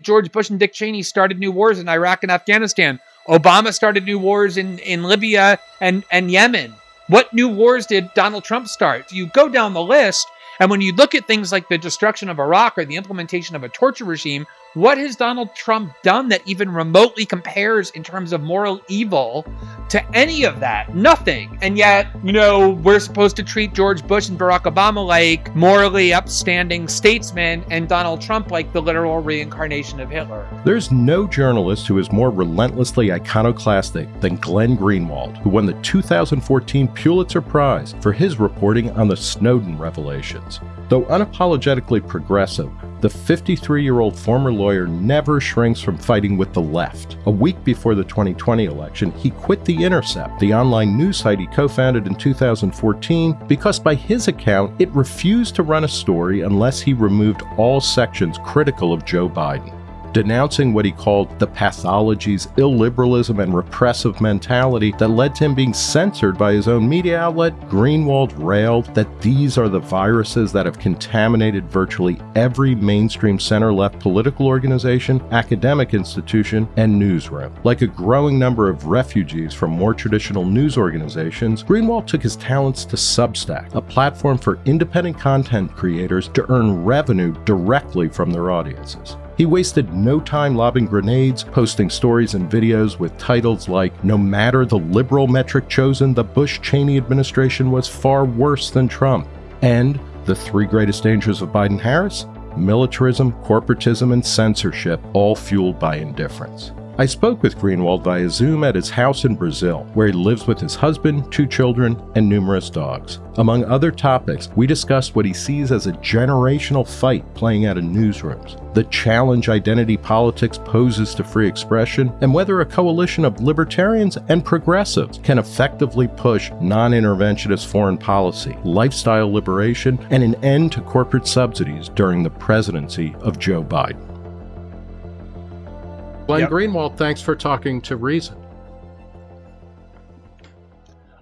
George Bush and Dick Cheney started new wars in Iraq and Afghanistan. Obama started new wars in, in Libya and, and Yemen. What new wars did Donald Trump start? You go down the list, and when you look at things like the destruction of Iraq or the implementation of a torture regime, what has Donald Trump done that even remotely compares in terms of moral evil to any of that? Nothing. And yet, you know, we're supposed to treat George Bush and Barack Obama like morally upstanding statesmen and Donald Trump like the literal reincarnation of Hitler. There's no journalist who is more relentlessly iconoclastic than Glenn Greenwald, who won the 2014 Pulitzer Prize for his reporting on the Snowden revelations. Though unapologetically progressive, the 53 year old former lawyer never shrinks from fighting with the left. A week before the 2020 election, he quit The Intercept, the online news site he co founded in 2014, because by his account, it refused to run a story unless he removed all sections critical of Joe Biden denouncing what he called the pathologies, illiberalism, and repressive mentality that led to him being censored by his own media outlet, Greenwald railed that these are the viruses that have contaminated virtually every mainstream center left political organization, academic institution, and newsroom. Like a growing number of refugees from more traditional news organizations, Greenwald took his talents to Substack, a platform for independent content creators to earn revenue directly from their audiences. He wasted no time lobbing grenades, posting stories and videos with titles like No matter the liberal metric chosen, the Bush Cheney administration was far worse than Trump, and The Three Greatest Dangers of Biden Harris militarism, corporatism, and censorship, all fueled by indifference. I spoke with Greenwald via Zoom at his house in Brazil, where he lives with his husband, two children, and numerous dogs. Among other topics, we discussed what he sees as a generational fight playing out in newsrooms, the challenge identity politics poses to free expression, and whether a coalition of libertarians and progressives can effectively push non interventionist foreign policy, lifestyle liberation, and an end to corporate subsidies during the presidency of Joe Biden. Glenn yep. Greenwald, thanks for talking to Reason.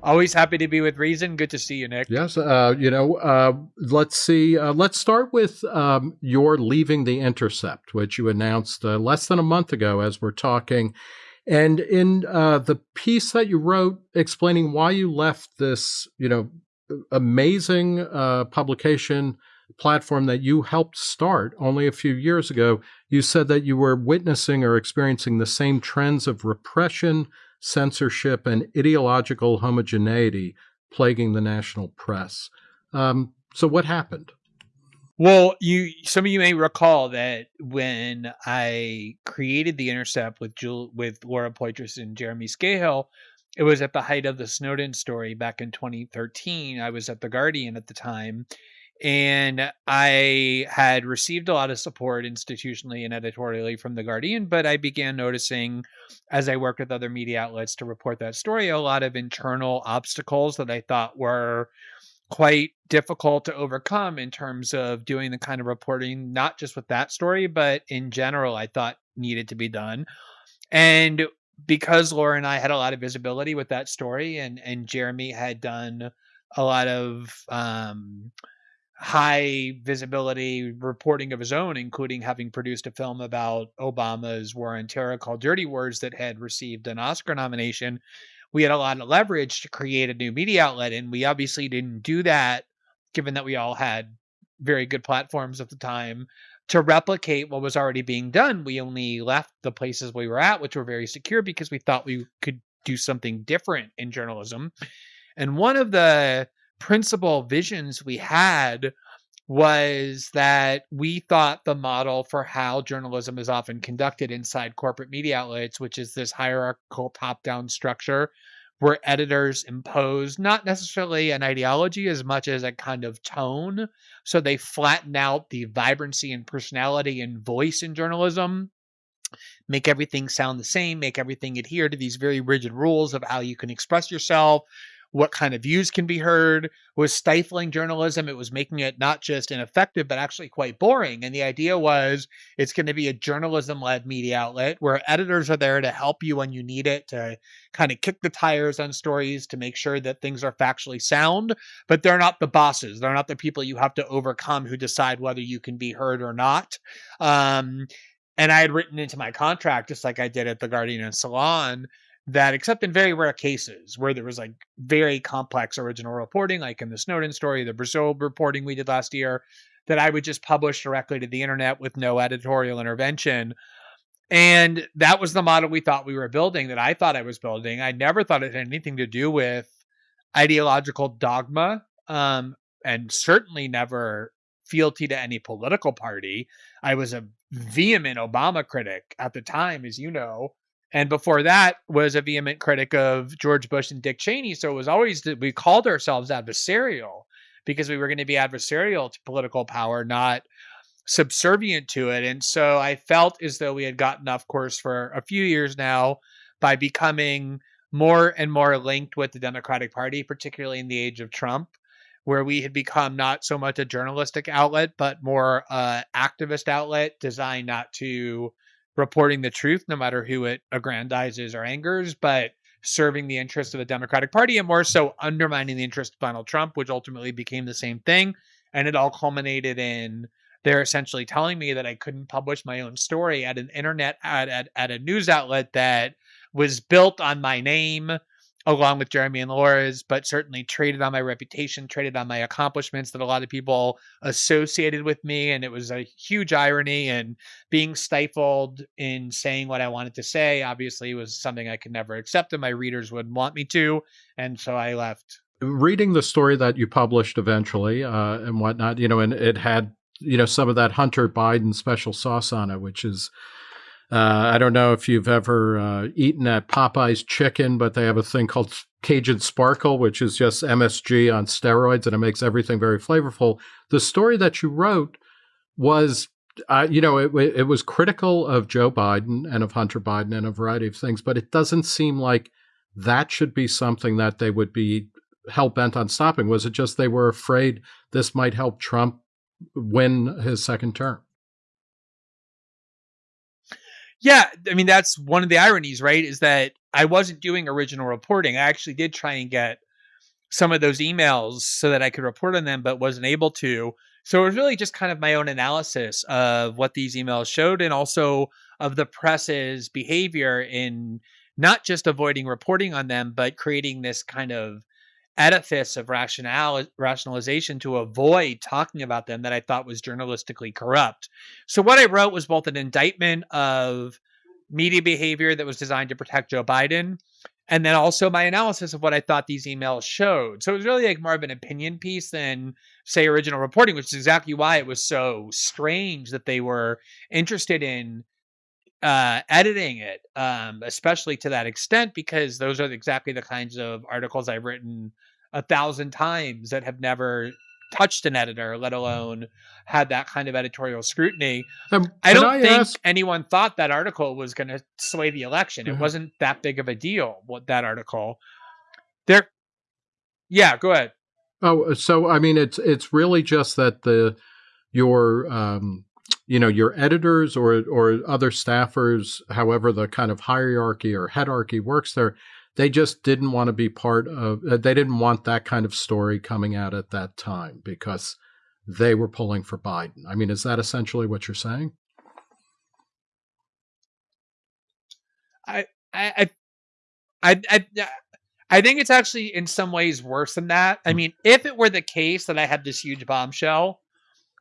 Always happy to be with Reason. Good to see you, Nick. Yes, uh, you know, uh, let's see. Uh, let's start with um, your leaving the Intercept, which you announced uh, less than a month ago, as we're talking. And in uh, the piece that you wrote explaining why you left this, you know, amazing uh, publication platform that you helped start only a few years ago, you said that you were witnessing or experiencing the same trends of repression, censorship, and ideological homogeneity plaguing the national press. Um, so, what happened? Well, you some of you may recall that when I created the Intercept with Jewel, with Laura Poitras and Jeremy Scahill, it was at the height of the Snowden story back in 2013. I was at the Guardian at the time, and I had received a lot of support institutionally and editorially from The Guardian, but I began noticing as I worked with other media outlets to report that story, a lot of internal obstacles that I thought were quite difficult to overcome in terms of doing the kind of reporting, not just with that story, but in general, I thought needed to be done. And because Laura and I had a lot of visibility with that story, and and Jeremy had done a lot of um, high visibility reporting of his own, including having produced a film about Obama's war on terror called Dirty Wars that had received an Oscar nomination. We had a lot of leverage to create a new media outlet, and we obviously didn't do that, given that we all had very good platforms at the time to replicate what was already being done. We only left the places we were at, which were very secure, because we thought we could do something different in journalism. And one of the principal visions we had was that we thought the model for how journalism is often conducted inside corporate media outlets, which is this hierarchical top down structure where editors impose not necessarily an ideology as much as a kind of tone. So they flatten out the vibrancy and personality and voice in journalism, make everything sound the same, make everything adhere to these very rigid rules of how you can express yourself, what kind of views can be heard was stifling journalism. It was making it not just ineffective but actually quite boring. And the idea was it's going to be a journalism led media outlet where editors are there to help you when you need it to kind of kick the tires on stories to make sure that things are factually sound. But they're not the bosses. They're not the people you have to overcome who decide whether you can be heard or not. Um, and I had written into my contract, just like I did at the Guardian and Salon, that except in very rare cases where there was like very complex original reporting, like in the Snowden story, the Brazil reporting we did last year, that I would just publish directly to the internet with no editorial intervention. And that was the model we thought we were building, that I thought I was building. I never thought it had anything to do with ideological dogma, um, and certainly never fealty to any political party. I was a vehement Obama critic at the time, as you know. And before that was a vehement critic of George Bush and Dick Cheney. So it was always that we called ourselves adversarial because we were going to be adversarial to political power, not subservient to it. And so I felt as though we had gotten off course for a few years now by becoming more and more linked with the Democratic Party, particularly in the age of Trump, where we had become not so much a journalistic outlet, but more uh, activist outlet designed not to reporting the truth, no matter who it aggrandizes or angers, but serving the interests of the Democratic Party and more so undermining the interest of Donald Trump, which ultimately became the same thing. And it all culminated in they're essentially telling me that I couldn't publish my own story at an internet at, at, at a news outlet that was built on my name along with Jeremy and Laura's, but certainly traded on my reputation, traded on my accomplishments that a lot of people associated with me. And it was a huge irony. And being stifled in saying what I wanted to say, obviously, was something I could never accept, and my readers would want me to. And so I left. Reading the story that you published eventually uh, and whatnot, you know, and it had, you know, some of that Hunter Biden special sauce on it, which is uh, I don't know if you've ever uh, eaten at Popeye's Chicken, but they have a thing called Cajun Sparkle, which is just MSG on steroids, and it makes everything very flavorful. The story that you wrote was, uh, you know, it, it was critical of Joe Biden and of Hunter Biden and a variety of things, but it doesn't seem like that should be something that they would be hell bent on stopping. Was it just they were afraid this might help Trump win his second term? Yeah, I mean that's one of the ironies, right? Is that I wasn't doing original reporting. I actually did try and get some of those emails so that I could report on them, but wasn't able to. So it was really just kind of my own analysis of what these emails showed and also of the press's behavior in not just avoiding reporting on them, but creating this kind of edifice of rationale rationalization to avoid talking about them that I thought was journalistically corrupt. So what I wrote was both an indictment of media behavior that was designed to protect Joe Biden and then also my analysis of what I thought these emails showed. So it was really like more of an opinion piece than say original reporting, which is exactly why it was so strange that they were interested in uh, editing it, um, especially to that extent, because those are exactly the kinds of articles I've written a thousand times that have never touched an editor, let alone had that kind of editorial scrutiny. Um, I don't I think ask... anyone thought that article was going to sway the election. Mm-hmm. It wasn't that big of a deal. What that article? There. Yeah, go ahead. Oh, so I mean, it's it's really just that the your um, you know your editors or or other staffers, however the kind of hierarchy or headarchy works there, they just didn't want to be part of uh, they didn't want that kind of story coming out at that time because they were pulling for Biden. I mean, is that essentially what you're saying? I I I I I think it's actually in some ways worse than that. I hmm. mean, if it were the case that I had this huge bombshell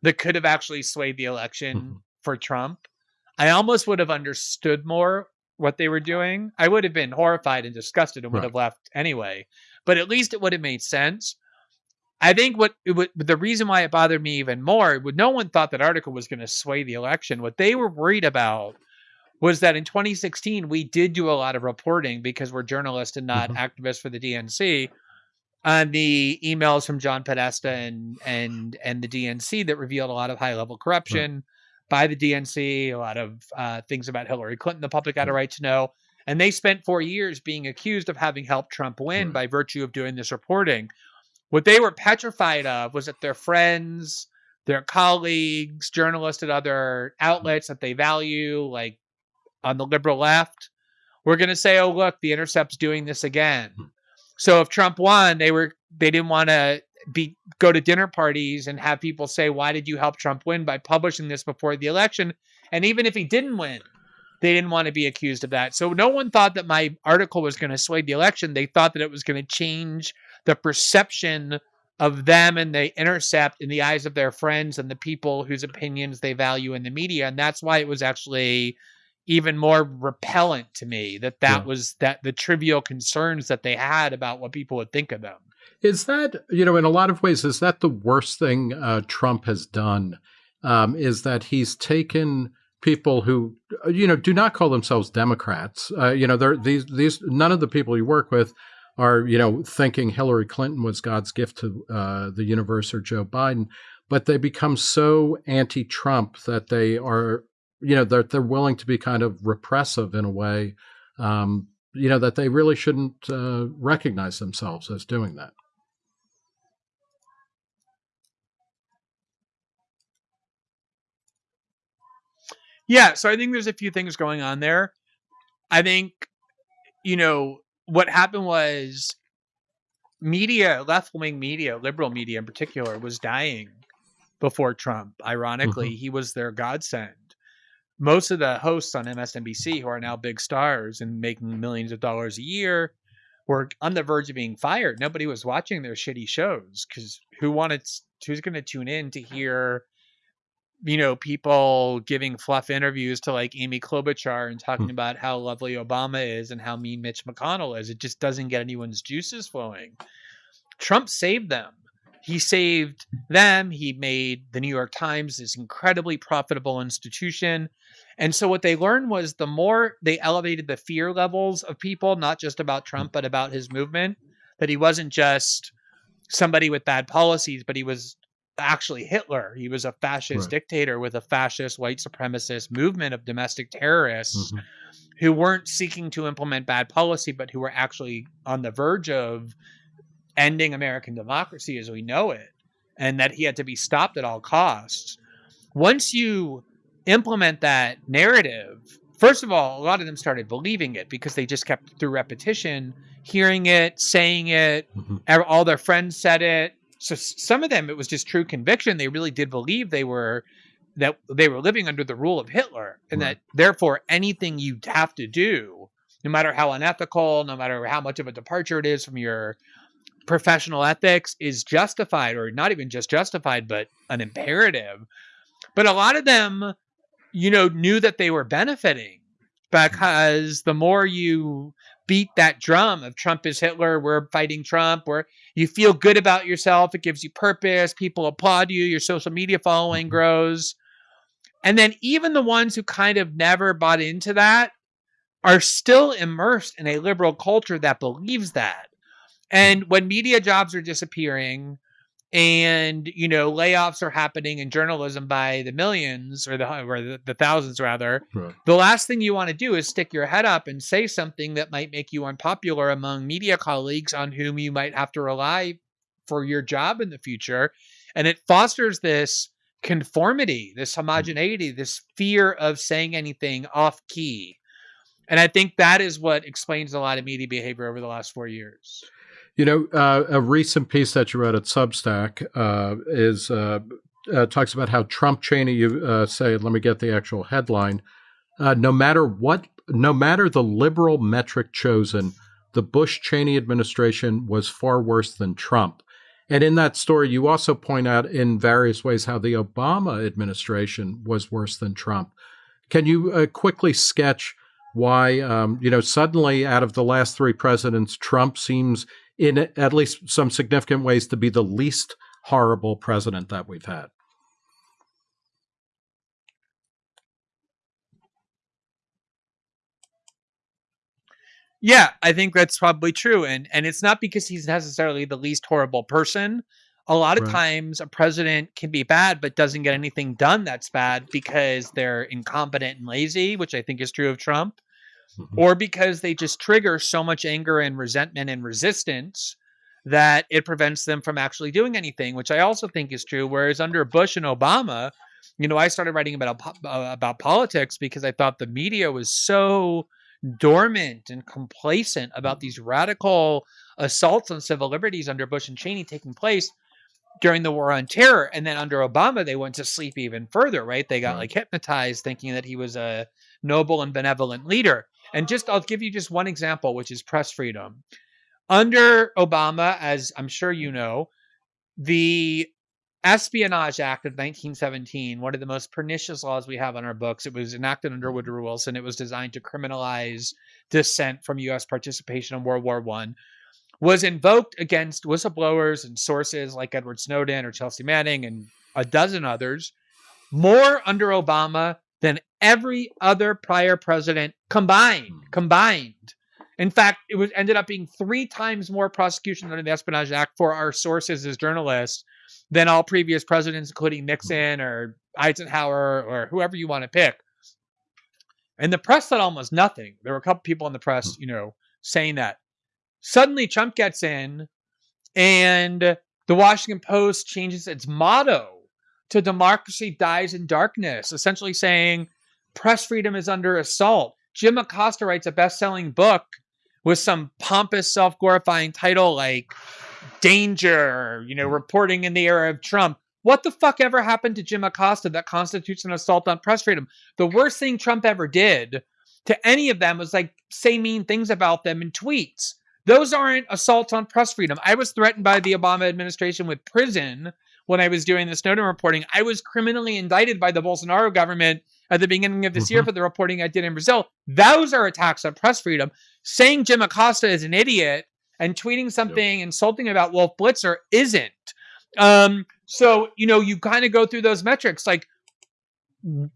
that could have actually swayed the election mm-hmm. for Trump, I almost would have understood more what they were doing, I would have been horrified and disgusted and would right. have left anyway. But at least it would have made sense. I think what would, the reason why it bothered me even more, would no one thought that article was going to sway the election. What they were worried about was that in 2016 we did do a lot of reporting because we're journalists and not mm-hmm. activists for the DNC on the emails from John Podesta and and and the DNC that revealed a lot of high level corruption. Right by the DNC, a lot of uh, things about Hillary Clinton the public had a right to know. And they spent four years being accused of having helped Trump win by virtue of doing this reporting. What they were petrified of was that their friends, their colleagues, journalists at other outlets that they value, like on the liberal left, were going to say, "Oh, look, the Intercept's doing this again." So if Trump won, they were they didn't want to be go to dinner parties and have people say, "Why did you help Trump win by publishing this before the election?" And even if he didn't win, they didn't want to be accused of that. So no one thought that my article was going to sway the election. They thought that it was going to change the perception of them and they intercept in the eyes of their friends and the people whose opinions they value in the media. And that's why it was actually even more repellent to me that that yeah. was that the trivial concerns that they had about what people would think of them. Is that, you know, in a lot of ways, is that the worst thing uh, Trump has done? Um, is that he's taken people who, uh, you know, do not call themselves Democrats. Uh, you know, they're these these none of the people you work with are, you know, thinking Hillary Clinton was God's gift to uh, the universe or Joe Biden, but they become so anti-Trump that they are, you know, they're they're willing to be kind of repressive in a way. Um, you know that they really shouldn't uh, recognize themselves as doing that. Yeah, so I think there's a few things going on there. I think, you know, what happened was media, left wing media, liberal media in particular, was dying before Trump. Ironically, mm-hmm. he was their godsend. Most of the hosts on MSNBC, who are now big stars and making millions of dollars a year, were on the verge of being fired. Nobody was watching their shitty shows because who wanted, who's going to tune in to hear you know, people giving fluff interviews to like Amy Klobuchar and talking hmm. about how lovely Obama is and how mean Mitch McConnell is. It just doesn't get anyone's juices flowing. Trump saved them. He saved them. He made the New York Times this incredibly profitable institution. And so what they learned was the more they elevated the fear levels of people, not just about. Trump, but about his movement, that he wasn't just somebody with bad policies, but he was actually Hitler. He was a fascist right. dictator with a fascist white supremacist movement of domestic terrorists mm-hmm. who weren't seeking to implement bad policy, but who were actually on the verge of ending American democracy as we know it, and that he had to be stopped at all costs. Once you implement that narrative, first of all, a lot of them started believing it because they just kept through repetition hearing it, saying it. Mm-hmm. All their friends said it so some of them it was just true conviction they really did believe they were that they were living under the rule of hitler and right. that therefore anything you have to do no matter how unethical no matter how much of a departure it is from your professional ethics is justified or not even just justified but an imperative but a lot of them you know knew that they were benefiting because the more you beat that drum of Trump is Hitler, we're fighting Trump, where you feel good about yourself, it gives you purpose, people applaud you, your social media following mm-hmm. grows. And then even the ones who kind of never bought into that are still immersed in a liberal culture that believes that. And when media jobs are disappearing, and you know layoffs are happening in journalism by the millions or the or the, the thousands rather right. the last thing you want to do is stick your head up and say something that might make you unpopular among media colleagues on whom you might have to rely for your job in the future and it fosters this conformity this mm-hmm. homogeneity this fear of saying anything off key and i think that is what explains a lot of media behavior over the last 4 years you know, uh, a recent piece that you wrote at Substack uh, is uh, uh talks about how Trump Cheney. You uh, say, let me get the actual headline. Uh, no matter what, no matter the liberal metric chosen, the Bush Cheney administration was far worse than Trump. And in that story, you also point out in various ways how the Obama administration was worse than Trump. Can you quickly sketch why, um, you know, suddenly out of the last three presidents, Trump seems in at least some significant ways to be the least horrible president that we've had. Yeah, I think that's probably true. And and it's not because he's necessarily the least horrible person. A lot of right. times a president can be bad but doesn't get anything done that's bad because they're incompetent and lazy, which I think is true of Trump mm-hmm. or because they just trigger so much anger and resentment and resistance that it prevents them from actually doing anything, which I also think is true. Whereas under Bush and Obama, you know, I started writing about uh, about politics because I thought the media was so dormant and complacent about these radical assaults on civil liberties under Bush and Cheney taking place. during the war on terror. And then under Obama, they went to sleep even further, right? They got Right. like hypnotized thinking that he was a noble and benevolent leader. And just, I'll give you just one example, which is press freedom. Under Obama, as I'm sure you mm-hmm. know, the Espionage Act of 1917, one of the most pernicious laws we have on our books, it was enacted under mm-hmm. Woodrow Wilson. It was designed to criminalize dissent from U.S. participation in World War One was invoked against whistleblowers and sources like Edward Snowden or Chelsea Manning and a dozen others more under Obama every other prior president combined. Hmm. Combined. In fact, it was ended up being three times more prosecution under the Espionage Act for our sources as journalists than all previous presidents, including hmm. Nixon or Eisenhower or whoever you want to pick. And the press said almost nothing. There were a couple people in the press, hmm. you know, saying that. Suddenly, Trump gets in, and the Washington Post changes its motto to democracy dies in darkness, essentially saying press freedom is under assault. Jim Acosta writes a best selling book with some pompous, self glorifying title like Danger, you know, reporting in the era of Trump. What the fuck ever happened to Jim Acosta that constitutes an assault on press freedom? The worst thing Trump ever did to any of them was like say mean things about them in tweets. Those aren't assaults on press freedom. I was threatened by the Obama administration with prison when I was doing the Snowden reporting. I was criminally indicted by the Bolsonaro government at the beginning of this year Mhm. for the reporting I did in Brazil. Those are attacks on press freedom. Saying Jim Acosta is an idiot and tweeting something insulting about Wolf Blitzer isn't. Um, so, you know, you kind of go through those metrics. Like,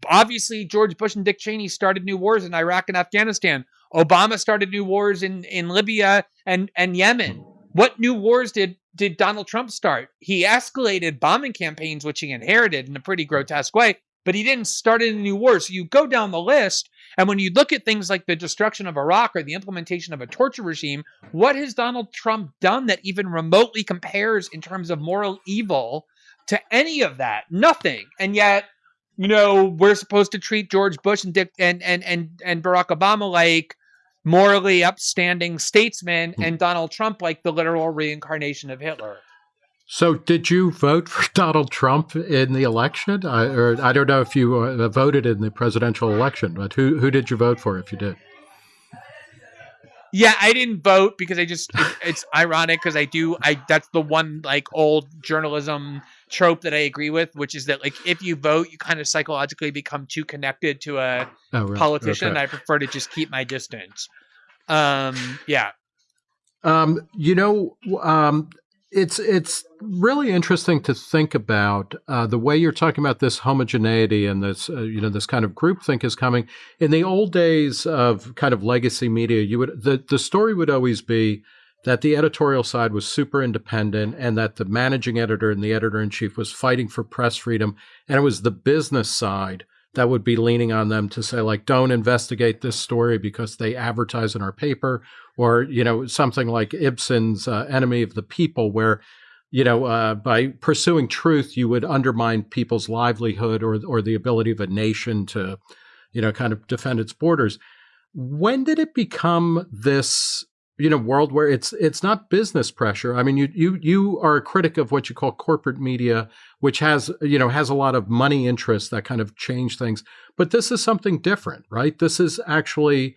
obviously, George Bush and Dick Cheney started new wars in Iraq and Afghanistan. Obama started new wars in, in Libya and, and Yemen. What new wars did did Donald Trump start? He escalated bombing campaigns, which he inherited in a pretty grotesque way, but he didn't start any new wars. So you go down the list, and when you look at things like the destruction of Iraq or the implementation of a torture regime, what has Donald Trump done that even remotely compares in terms of moral evil to any of that? Nothing. And yet, you know, we're supposed to treat George Bush and Dick and and and and Barack Obama like morally upstanding statesmen hmm. and Donald Trump like the literal reincarnation of Hitler. So, did you vote for Donald Trump in the election? I, or I don't know if you uh, voted in the presidential election, but who who did you vote for if you did? Yeah, I didn't vote because I just it, it's ironic because I do I that's the one like old journalism trope that I agree with, which is that like if you vote, you kind of psychologically become too connected to a Oh, right. politician. Okay. I prefer to just keep my distance. Um, yeah, Um, you know, um, it's it's really interesting to think about uh, the way you're talking about this homogeneity and this uh, you know this kind of groupthink is coming. In the old days of kind of legacy media, you would the the story would always be that the editorial side was super independent and that the managing editor and the editor in chief was fighting for press freedom, and it was the business side that would be leaning on them to say like don't investigate this story because they advertise in our paper or you know something like Ibsen's uh, Enemy of the People, where you know uh, by pursuing truth you would undermine people's livelihood or or the ability of a nation to you know kind of defend its borders. When did it become this? You know, world where it's it's not business pressure. I mean, you you you are a critic of what you call corporate media, which has you know has a lot of money interests that kind of change things. But this is something different, right? This is actually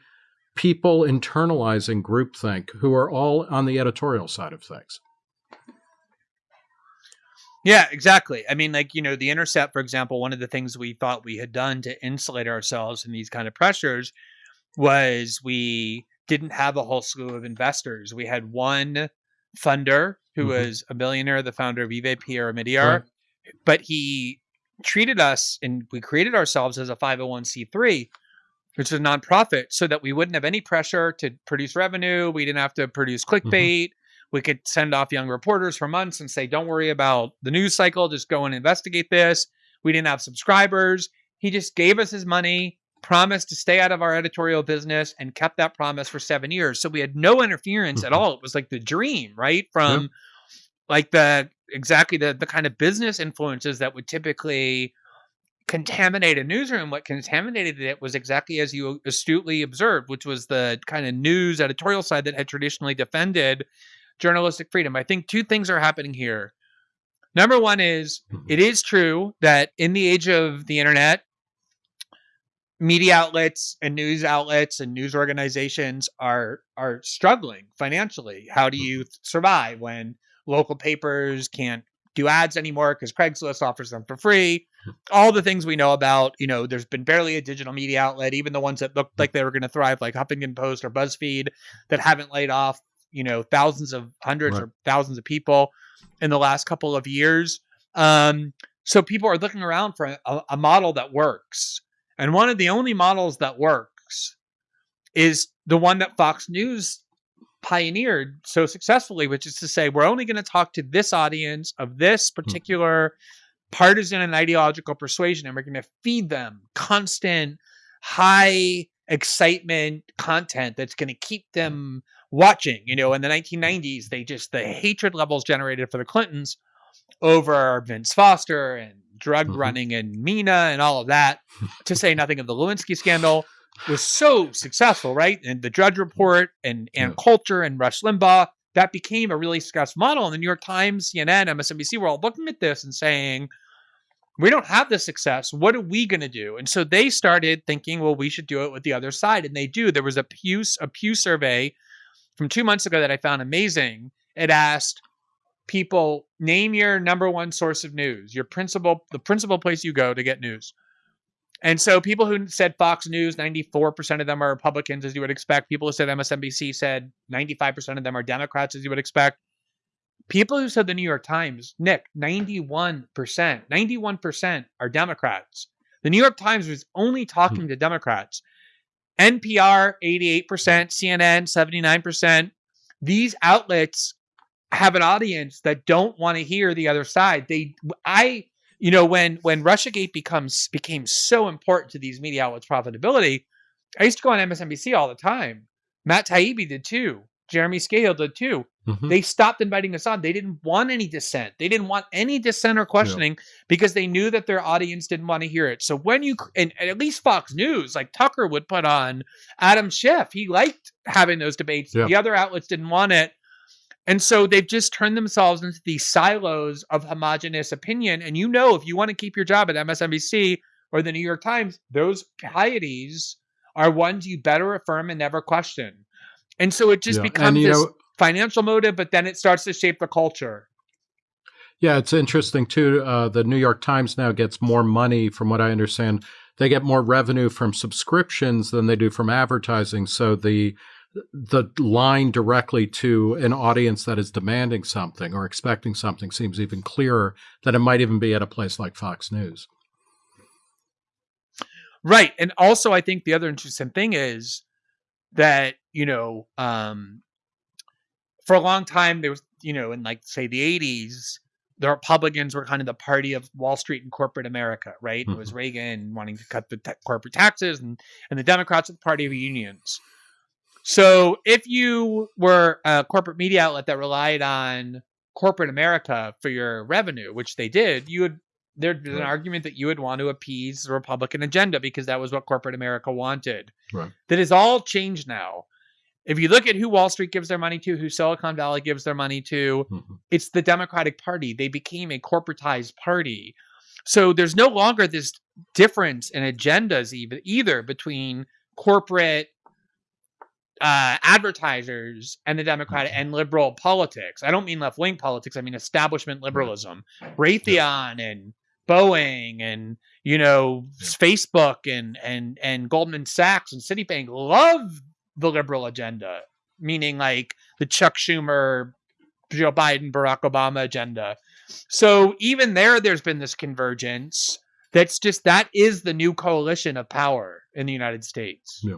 people internalizing groupthink who are all on the editorial side of things. Yeah, exactly. I mean, like, you know, the Intercept, for example, one of the things we thought we had done to insulate ourselves from these kind of pressures was we didn't have a whole slew of investors. We had one funder who Mhm. was a billionaire, the founder of eBay Pierre Omidyar, Right. but he treated us and we created ourselves as a 501c3 which is a nonprofit so that we wouldn't have any pressure to produce revenue. We didn't have to produce clickbait. We could send off young reporters for months and say don't worry about the news cycle. Just go and investigate this. We didn't have subscribers. He just gave us his money promised to stay out of our editorial business and kept that promise for seven years. So we had no interference at Mhm. all. It was like the dream right from like the exactly the the kind of business influences that would typically contaminate a newsroom what contaminated it was exactly as you astutely observed which was the kind of news editorial side that had traditionally defended journalistic freedom i think two things are happening here Number one is Mhm. it is true that in the age of the internet, media outlets and news outlets and news organizations are are struggling financially. How do you survive when local papers can't do ads anymore because Craigslist offers them for free? All the things we know about, you know, there's been barely a digital media outlet, even the ones that looked like they were going to thrive, like Huffington Post or BuzzFeed, that haven't laid off, you know, thousands of hundreds Right. or thousands of people in the last couple of years. Um, so people are looking around for a, a model that works. And one of the only models that works is the one that Fox News pioneered so successfully, which is to say, we're only going to talk to this audience of this particular partisan and ideological persuasion, and we're going to feed them constant, high excitement content that's going to keep them watching. You know, in the 1990s, they just, the hatred levels generated for the Clintons over Vince Foster and drug Mhm. running and Mena and all of that, to say nothing of the Lewinsky scandal, was so successful, right? And the Drudge Report and and Coulter and Rush Limbaugh that became a really successful model. And the New York Times, CNN, MSNBC were all looking at this and saying, "We don't have the success. What are we going to do?" And so they started thinking, "Well, we should do it with the other side." And they do. There was a Pew a Pew survey from two months ago that I found amazing. It asked people name your number one source of news, your principal, the principal place you go to get news. And so people who said Fox News, 94% of them are Republicans, as you would expect. People who said MSNBC said 95% of them are Democrats, as you would expect. People who said the New York Times, Nick, 91%, 91% are Democrats. The New York Times was only hmm. talking to Democrats. NPR, 88%, CNN, 79%. These outlets have an audience that don't want to hear the other side. They, I, you know, when when RussiaGate becomes became so important to these media outlets' profitability, I used to go on MSNBC all the time. Matt Taibbi did too. Jeremy Scahill did too. Mhm. They stopped inviting us on. They didn't want any dissent. They didn't want any dissent or questioning because they knew that their audience didn't want to hear it. So when you and, and at least Fox News, like Tucker would put on Adam Schiff, he liked having those debates. Yeah. The other outlets didn't want it. And so they've just turned themselves into these silos of homogenous opinion. And you know, if you want to keep your job at MSNBC or the New York Times, those pieties are ones you better affirm and never question. And so it just Yeah, becomes and you this know, financial motive, but then it starts to shape the culture. Yeah, it's interesting too. Uh, the New York Times now gets more money, from what I understand. They get more revenue from subscriptions than they do from advertising. So the the line directly to an audience that is demanding something or expecting something seems even clearer than it might even be at a place like Fox News. Right. And also I think the other interesting thing is that, you know, um for a long time there was, you know, in like say the 80s, the Republicans were kind of the party of Wall Street and corporate America, right? It was mm-hmm. Reagan wanting to cut the corporate taxes and and the Democrats were the party of unions. So if you were a corporate media outlet that relied on corporate America for your revenue, which they did, you would there'd be an argument that you would want to appease the Republican agenda because that was what corporate America wanted. Right. has all changed now. If you look at who Wall Street gives their money to, who Silicon Valley gives their money to, Mhm. it's the Democratic Party. They became a corporatized party. So there's no longer this difference in agendas even either between corporate uh, advertisers and the Democratic and liberal politics. I don't mean left wing politics. I mean establishment liberalism. Raytheon and Boeing and you know Yeah. Facebook and and and Goldman Sachs and Citibank love the liberal agenda, meaning like the Chuck Schumer, Joe Biden, Barack Obama agenda. So even there, there's been this convergence. That's just that is the new coalition of power in the United States. Yeah.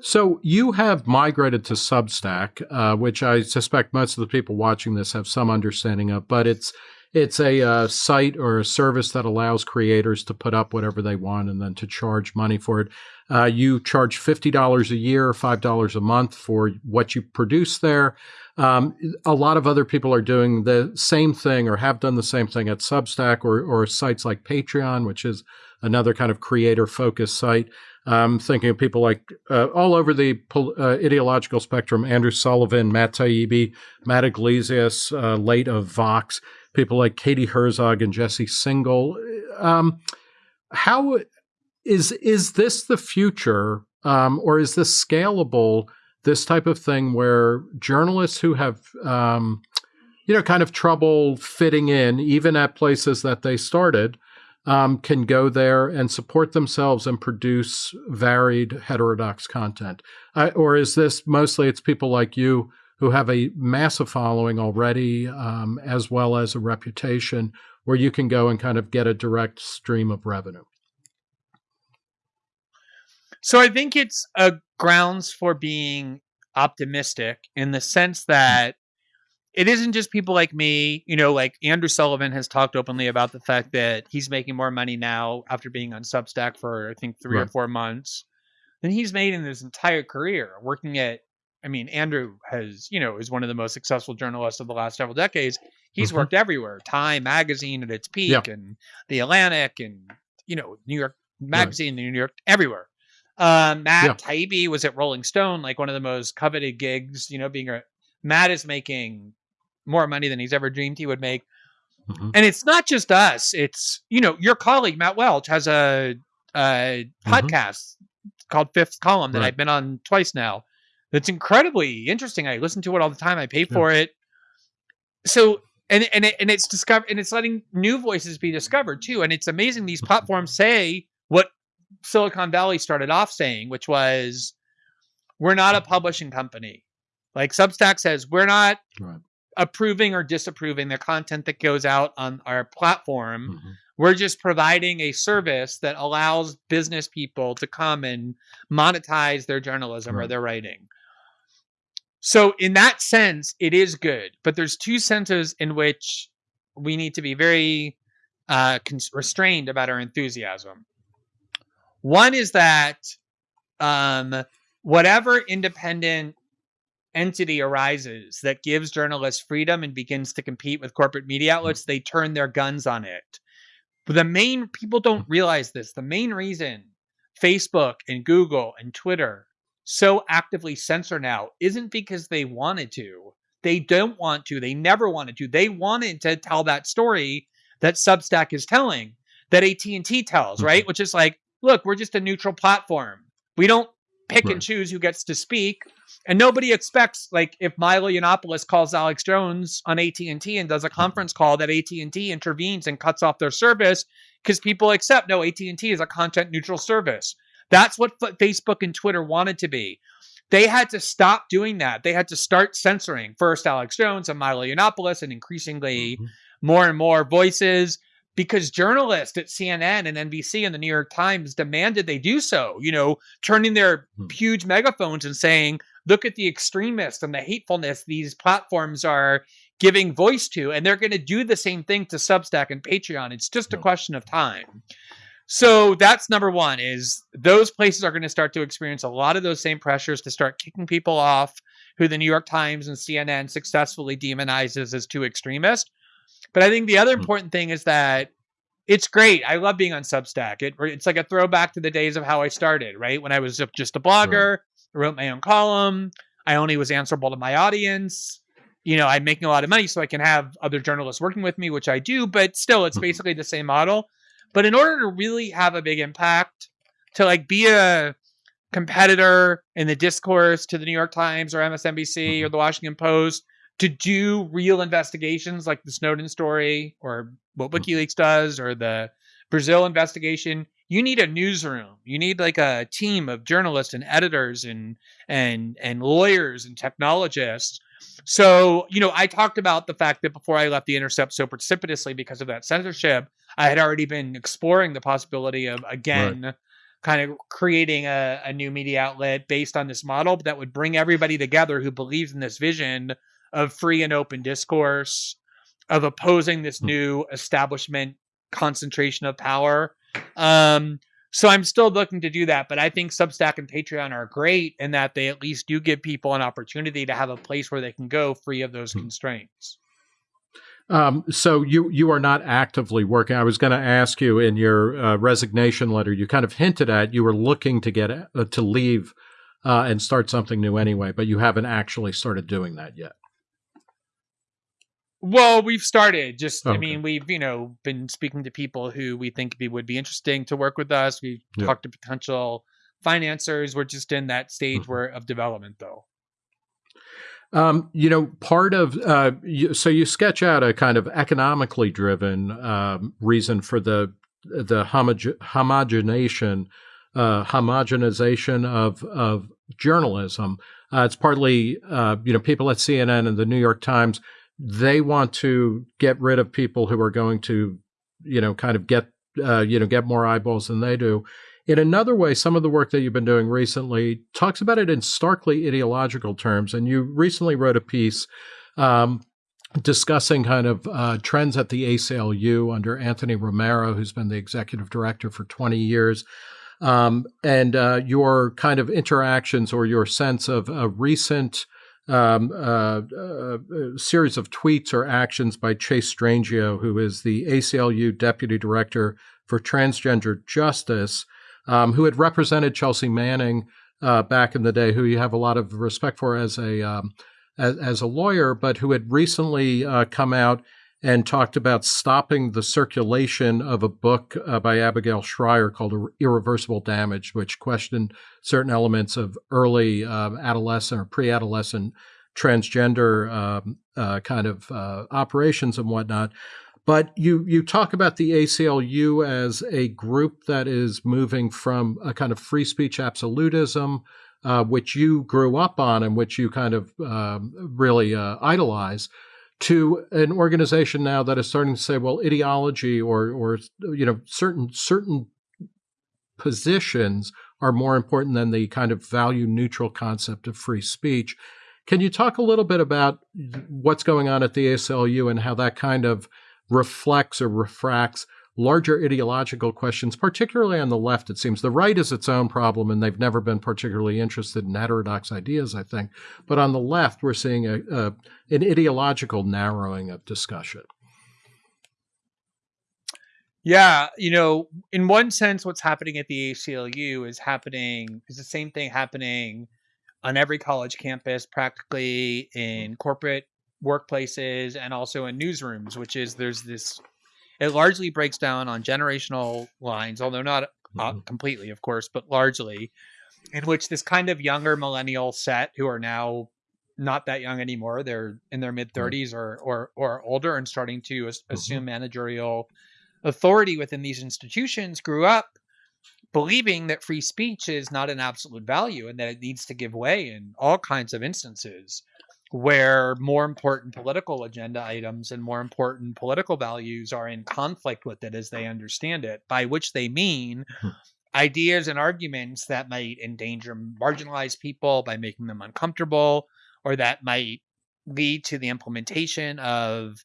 So you have migrated to Substack, uh, which I suspect most of the people watching this have some understanding of, but it's it's a uh, site or a service that allows creators to put up whatever they want and then to charge money for it. Uh, you charge fifty dollars a year, five dollars a month for what you produce there. Um, a lot of other people are doing the same thing or have done the same thing at Substack or or sites like Patreon, which is another kind of creator focused site. I'm thinking of people like uh, all over the uh, ideological spectrum: Andrew Sullivan, Matt Taibbi, Matt Yglesias, uh, late of Vox, people like Katie Herzog and Jesse Singal. Um, how is is this the future, um, or is this scalable? This type of thing where journalists who have um, you know kind of trouble fitting in, even at places that they started, um, can go there and support themselves and produce varied heterodox content? Uh, or is this mostly it's people like you who have a massive following already, um, as well as a reputation, where you can go and kind of get a direct stream of revenue? So I think it's a grounds for being optimistic in the sense that it isn't just people like me, you know, like Andrew Sullivan has talked openly about the fact that he's making more money now after being on Substack for I think 3 right. or 4 months than he's made in his entire career working at I mean, Andrew has, you know, is one of the most successful journalists of the last several decades. He's mm-hmm. worked everywhere. Time magazine at its peak yeah. and The Atlantic and, you know, New York magazine, right. New York everywhere. Um, Matt yeah. Taibbi was at Rolling Stone, like one of the most coveted gigs, you know, being a Matt is making more money than he's ever dreamed he would make. Mm-hmm. And it's not just us. It's, you know, your colleague, Matt Welch, has a, a mm-hmm. podcast called Fifth Column that right. I've been on twice now. That's incredibly interesting. I listen to it all the time. I pay for yeah. it. So, and, and, it, and it's discovered, and it's letting new voices be discovered too. And it's amazing these mm-hmm. platforms say what Silicon Valley started off saying, which was, we're not a publishing company. Like Substack says, we're not right approving or disapproving the content that goes out on our platform. Mm-hmm. We're just providing a service that allows business people to come and monetize their journalism right. or their writing. So, in that sense, it is good. But there's two senses in which we need to be very uh, restrained about our enthusiasm. One is that um, whatever independent entity arises that gives journalists freedom and begins to compete with corporate media hmm. outlets, they turn their guns on it. But the main people don't realize this. The main reason Facebook and Google and Twitter so actively censor now isn't because they wanted to. They don't want to. They never wanted to. They wanted to tell that story that Substack is telling, that AT&T tells, right? Mm-hmm. Which is like, look, we're just a neutral platform. We don't pick right. and choose who gets to speak. And nobody expects, like, if Milo Yiannopoulos calls Alex Jones on AT and T and does a conference call, that AT and T intervenes and cuts off their service because people accept no AT and T is a content neutral service. That's what Facebook and Twitter wanted to be. They had to stop doing that. They had to start censoring first Alex Jones and Milo Yiannopoulos and increasingly mm-hmm. more and more voices because journalists at CNN and NBC and the New York Times demanded they do so, you know, turning their hmm. huge megaphones and saying, look at the extremists and the hatefulness these platforms are giving voice to. And they're going to do the same thing to Substack and Patreon. It's just a question of time. So that's number one is those places are going to start to experience a lot of those same pressures to start kicking people off who the New York Times and CNN successfully demonizes as too extremist but I think the other hmm. important thing is that it's great. I love being on Substack. It, it's like a throwback to the days of how I started, right? When I was just a blogger, I wrote my own column. I only was answerable to my audience. You know, I'm making a lot of money so I can have other journalists working with me, which I do, but still, it's hmm. basically the same model. But in order to really have a big impact, to like be a competitor in the discourse to the New York Times or MSNBC or mm-hmm. the Washington Post, to do real investigations like the Snowden story or what hmm. WikiLeaks does or the Brazil investigation, you need a newsroom. You need like a team of journalists and editors and and and lawyers and technologists. So, you know, I talked about the fact that before I left the Intercept so precipitously because of that censorship, I had already been exploring the possibility of again right. kind of creating a, a new media outlet based on this model that would bring everybody together who believes in this vision of free and open discourse, of opposing this hmm. new establishment concentration of power. Um, so I'm still looking to do that, but I think Substack and Patreon are great in that they at least do give people an opportunity to have a place where they can go free of those hmm. constraints. Um, so you you are not actively working. I was going to ask you in your uh, resignation letter. You kind of hinted at you were looking to get uh, to leave uh, and start something new anyway, but you haven't actually started doing that yet. Well, we've started. Just, I mean, we've you know been speaking to people who we think be, would be interesting to work with us. We've Yeah. talked to potential financiers. We're just in that stage Mhm. where of development, though. Um, you know, part of uh, you, so you sketch out a kind of economically driven um, reason for the the homoge- homogenation, uh, homogenization of of journalism. Uh, it's partly uh, you know people at CNN and the New York Times they want to get rid of people who are going to you know kind of get uh, you know get more eyeballs than they do. In another way, some of the work that you've been doing recently talks about it in starkly ideological terms. And you recently wrote a piece um, discussing kind of uh, trends at the ACLU under Anthony Romero, who's been the executive director for 20 years. Um, and uh, your kind of interactions or your sense of a recent um, uh, uh, series of tweets or actions by Chase Strangio, who is the ACLU deputy director for transgender justice, um, who had represented Chelsea Manning uh, back in the day, who you have a lot of respect for as a um, as, as, a lawyer, but who had recently uh, come out and talked about stopping the circulation of a book uh, by Abigail Shrier called Irreversible Damage, which questioned certain elements of early um, adolescent or pre-adolescent transgender um, uh, kind of uh, operations and whatnot. But you you talk about the ACLU as a group that is moving from a kind of free speech absolutism, uh, which you grew up on and which you kind of um, really uh, idolize, to an organization now that is starting to say, well, ideology or or you know certain certain positions are more important than the kind of value neutral concept of free speech. Can you talk a little bit about what's going on at the ACLU and how that kind of reflects or refracts larger ideological questions, particularly on the left, it seems. The right is its own problem, and they've never been particularly interested in heterodox ideas, I think. But on the left, we're seeing a, a, an ideological narrowing of discussion. Yeah, you know, in one sense, what's happening at the ACLU is happening is the same thing happening on every college campus, practically in corporate workplaces and also in newsrooms, which is there's this. It largely breaks down on generational lines, although not uh, Mm-hmm. completely, of course, but largely, in which this kind of younger millennial set who are now not that young anymore, they're in their mid 30s or or or older and starting to as- assume managerial authority within these institutions, grew up believing that free speech is not an absolute value and that it needs to give way in all kinds of instances where more important political agenda items and more important political values are in conflict with it as they understand it, by which they mean Hmm. ideas and arguments that might endanger marginalized people by making them uncomfortable, or that might lead to the implementation of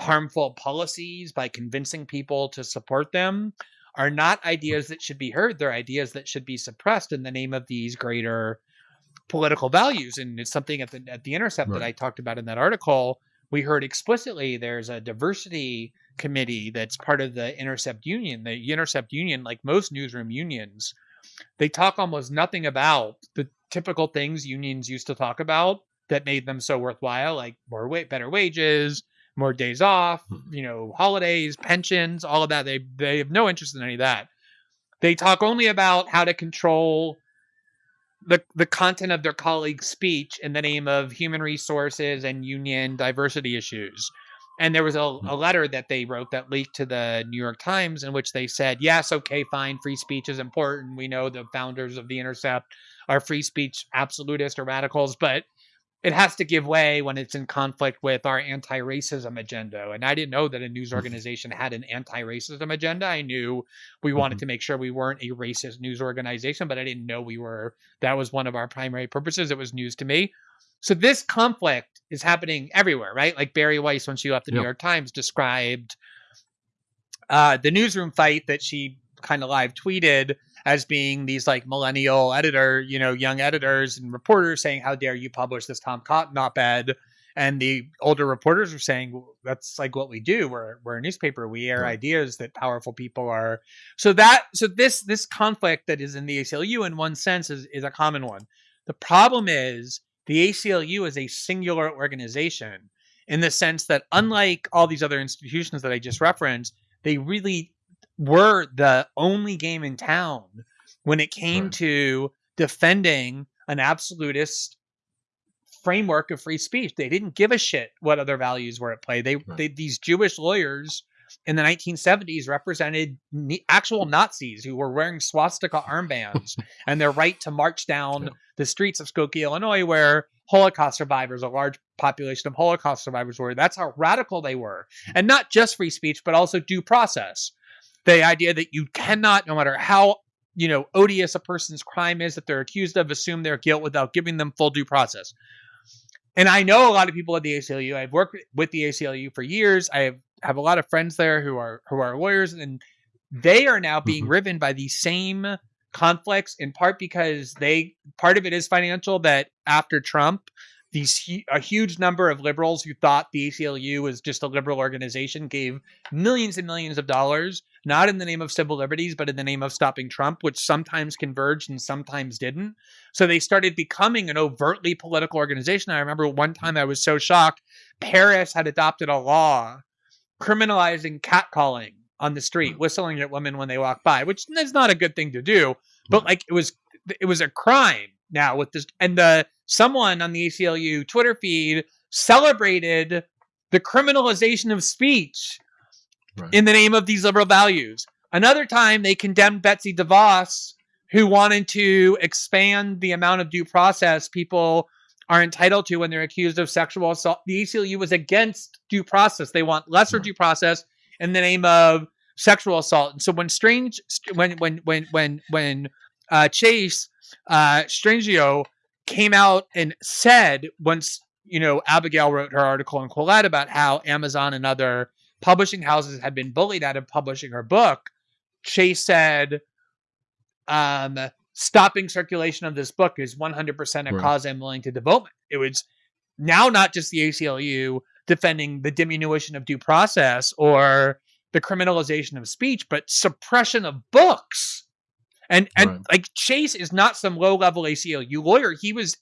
harmful policies by convincing people to support them are not ideas that should be heard. They're ideas that should be suppressed in the name of these greater political values. And it's something at the at the intercept that I talked about in that article. We heard explicitly there's a diversity committee that's part of the Intercept Union. The Intercept Union, like most newsroom unions, they talk almost nothing about the typical things unions used to talk about that made them so worthwhile, like more wa- better wages, more days off, hmm. you know, holidays, pensions, all of that. They they have no interest in any of that. They talk only about how to control the the content of their colleagues' speech in the name of human resources and union diversity issues. And there was a, hmm. a letter that they wrote that leaked to the New York Times in which they said, yes, okay, fine, free speech is important. We know the founders of The Intercept are free speech absolutists or radicals, but it has to give way when it's in conflict with our anti-racism agenda. And I didn't know that a news organization had an anti-racism agenda. I knew we wanted Mhm. to make sure we weren't a racist news organization, but I didn't know we were. That was one of our primary purposes. It was news to me. So this conflict is happening everywhere, right? Like Bari Weiss, when she left the New York Times, described uh, the newsroom fight that she kind of live tweeted as being these like millennial editor, you know, young editors and reporters saying, "How dare you publish this Tom Cotton op-ed?" And the older reporters are saying, "Well, "That's like what we do. We're we're a newspaper. We air Right. ideas that powerful people are." So that so this this conflict that is in the ACLU in one sense is is a common one. The problem is the ACLU is a singular organization in the sense that mm. unlike all these other institutions that I just referenced, they really were the only game in town when it came right. to defending an absolutist framework of free speech. They didn't give a shit what other values were at play. They, right. they these Jewish lawyers in the 1970s represented actual Nazis who were wearing swastika armbands and their right to march down yeah. the streets of Skokie, Illinois, where Holocaust survivors, a large population of Holocaust survivors were. That's how radical they were. And not just free speech, but also due process. The idea that you cannot, no matter how you know odious a person's crime is that they're accused of, assume their guilt without giving them full due process. And I know a lot of people at the ACLU. I've worked with the ACLU for years. I have, have a lot of friends there who are who are lawyers, and they are now being mm-hmm. riven by these same conflicts in part because they part of it is financial that after Trump these a huge number of liberals who thought the ACLU was just a liberal organization gave millions and millions of dollars not in the name of civil liberties but in the name of stopping Trump which sometimes converged and sometimes didn't so they started becoming an overtly political organization I remember one time I was so shocked Paris had adopted a law criminalizing catcalling on the street, hmm. whistling at women when they walk by, which is not a good thing to do. But like it was, it was a crime now with this, and the someone on the ACLU Twitter feed celebrated the criminalization of speech right. in the name of these liberal values. Another time, they condemned Betsy DeVos, who wanted to expand the amount of due process people are entitled to when they're accused of sexual assault. The ACLU was against due process. They want lesser right. due process in the name of sexual assault. And so when strange when when when when when uh, Chase uh, Strangio came out and said once you know Abigail wrote her article in Quillette about how Amazon and other publishing houses had been bullied out of publishing her book. Chase said, um, "Stopping circulation of this book is 100% a right. cause I'm willing to devote." It was now not just the ACLU defending the diminution of due process or the criminalization of speech, but suppression of books. And and right. like Chase is not some low level ACLU lawyer. He was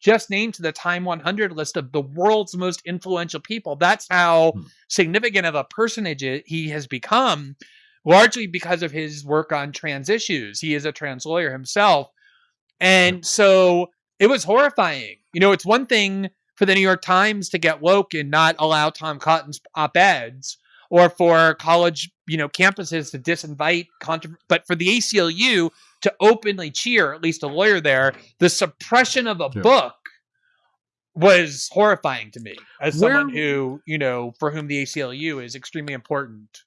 just named to the Time 100 list of the world's most influential people. That's how hmm. significant of a personage he has become, largely because of his work on trans issues. He is a trans lawyer himself. And so it was horrifying. You know, it's one thing for the New York Times to get woke and not allow Tom Cotton's op eds or for college, you know, campuses to disinvite, but for the ACLU to openly cheer, at least a lawyer there, the suppression of a yeah. book was horrifying to me as Where, someone who, you know, for whom the ACLU is extremely important.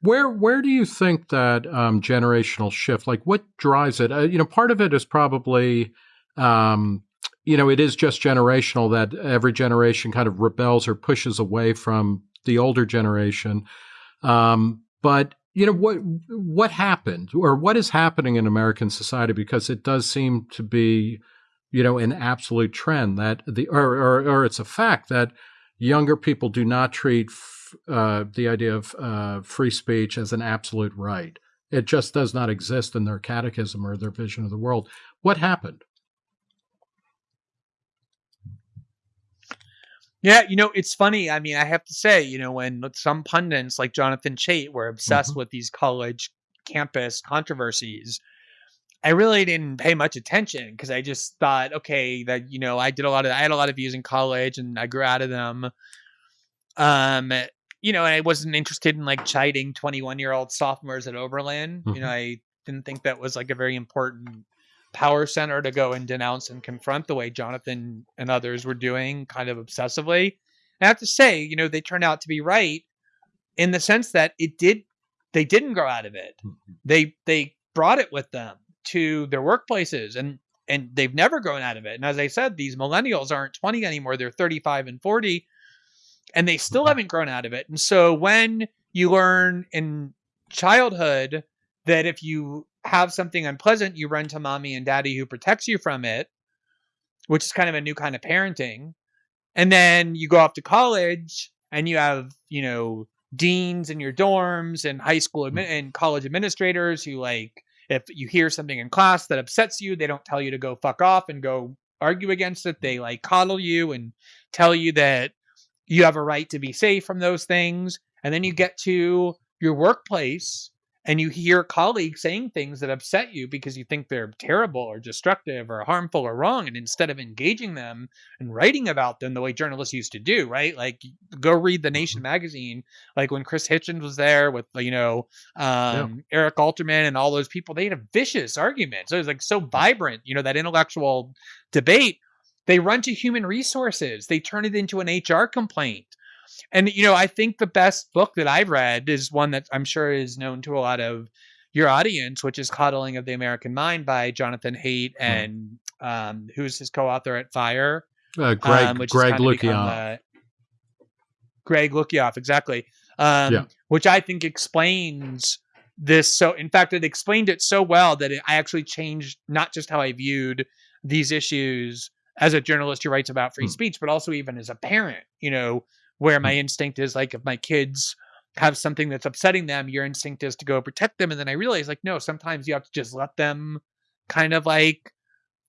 Where where do you think that um, generational shift, like what drives it? Uh, you know, part of it is probably um, you know, it is just generational that every generation kind of rebels or pushes away from the older generation. Um, but you know what what happened or what is happening in American society because it does seem to be you know an absolute trend that the or or, or it's a fact that younger people do not treat uh, the idea of uh, free speech as an absolute right. It just does not exist in their catechism or their vision of the world. What happened? Yeah, you know, it's funny. I mean, I have to say, you know, when some pundits like Jonathan Chait were obsessed mm-hmm. with these college campus controversies, I really didn't pay much attention because I just thought, okay, that you know, I did a lot of, I had a lot of views in college, and I grew out of them. Um, you know, and I wasn't interested in like chiding twenty-one-year-old sophomores at Oberlin. Mm-hmm. You know, mm-hmm. I didn't think that was like a very important power center to go and denounce and confront the way Jonathan and others were doing kind of obsessively. I have to say, you know, they turned out to be right in the sense that it did they didn't grow out of it. Mm-hmm. They they brought it with them to their workplaces and and they've never grown out of it. And as I said, these millennials aren't 20 anymore, they're 35 and 40 and they still mm-hmm. haven't grown out of it. And so when you learn in childhood that if you have something unpleasant, you run to mommy and daddy who protects you from it, which is kind of a new kind of parenting. And then you go off to college and you have, you know, deans in your dorms and high school mm. and college administrators who like if you hear something in class that upsets you, they don't tell you to go fuck off and go argue against it. They like coddle you and tell you that you have a right to be safe from those things. And then you get to your workplace and you hear colleagues saying things that upset you because you think they're terrible or destructive or harmful or wrong and instead of engaging them and writing about them the way journalists used to do right? Like go read the nation mm-hmm. magazine like when chris hitchens was there with you know um, yeah. eric alterman and all those people they had a vicious argument. So it was like so vibrant you know that intellectual debate they run to human resources. They turn it into an hr complaint and you know, I think the best book that I've read is one that I'm sure is known to a lot of your audience, which is Coddling of the American Mind by Jonathan Haidt hmm. and um, who's his co-author at Fire, uh, Greg um, Greg Lukianoff. Greg Lukianoff, exactly. Um, yeah. Which I think explains this. So, in fact, it explained it so well that it, I actually changed not just how I viewed these issues as a journalist who writes about free mm. speech, but also even as a parent. You know, where my mm. instinct is like if my kids have something that's upsetting them your instinct is to go protect them and then i realize like no sometimes you have to just let them kind of like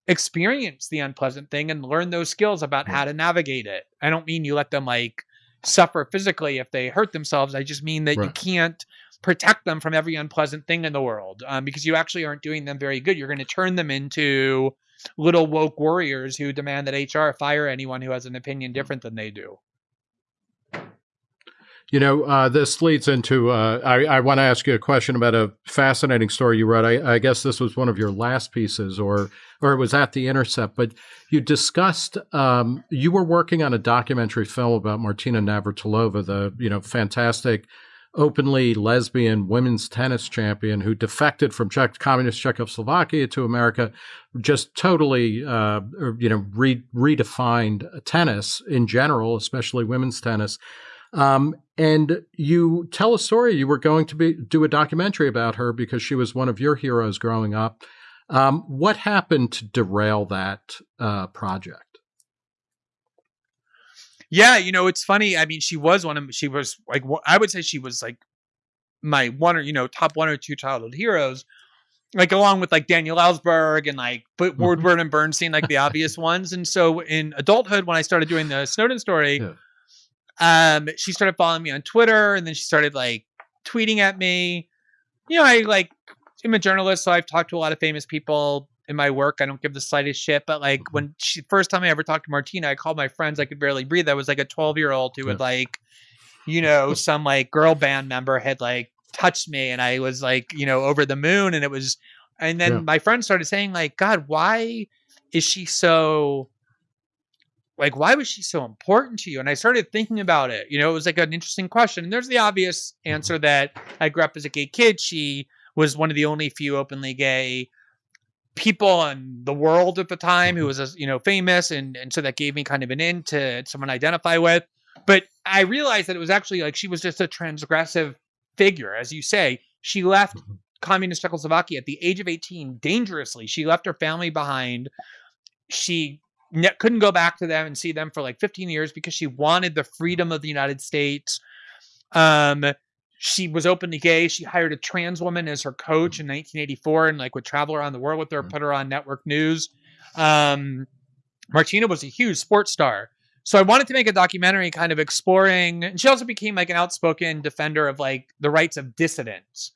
experience the unpleasant thing and learn those skills about how to navigate it i don't mean you let them like suffer physically if they hurt themselves i just mean that right. you can't protect them from every unpleasant thing in the world um, because you actually aren't doing them very good you're going to turn them into little woke warriors who demand that hr fire anyone who has an opinion mm. different than they do you know, uh, this leads into uh, I, I want to ask you a question about a fascinating story you wrote. I, I, guess this was one of your last pieces, or or it was at the Intercept. But you discussed um, you were working on a documentary film about Martina Navratilova, the you know fantastic, openly lesbian women's tennis champion who defected from Czech, communist Czechoslovakia to America, just totally uh, you know re- redefined tennis in general, especially women's tennis. Um, and you tell a story. You were going to be do a documentary about her because she was one of your heroes growing up. Um, what happened to derail that uh, project? Yeah, you know, it's funny. I mean, she was one of she was like I would say she was like my one or you know top one or two childhood heroes, like along with like Daniel Ellsberg and like mm-hmm. Woodward and Bernstein, like the obvious ones. And so in adulthood, when I started doing the Snowden story. Yeah um, she started following me on Twitter, and then she started like tweeting at me. You know, I like I'm a journalist, so I've talked to a lot of famous people in my work. I don't give the slightest shit. But like mm-hmm. when she first time I ever talked to Martina, I called my friends. I could barely breathe. I was like a 12 year old who would like, you know, some like girl band member had like touched me, and I was like, you know, over the moon. And it was, and then yeah. my friends started saying like, God, why is she so like why was she so important to you and i started thinking about it you know it was like an interesting question and there's the obvious mm-hmm. answer that i grew up as a gay kid she was one of the only few openly gay people in the world at the time who mm-hmm. was you know famous and and so that gave me kind of an in to someone to identify with but i realized that it was actually like she was just a transgressive figure as you say she left mm-hmm. communist czechoslovakia at the age of 18 dangerously she left her family behind she ne- couldn't go back to them and see them for like 15 years because she wanted the freedom of the United States. Um, she was openly gay. She hired a trans woman as her coach in 1984 and like would travel around the world with her, mm. put her on network news. Um, Martina was a huge sports star. So I wanted to make a documentary kind of exploring, and she also became like an outspoken defender of like the rights of dissidents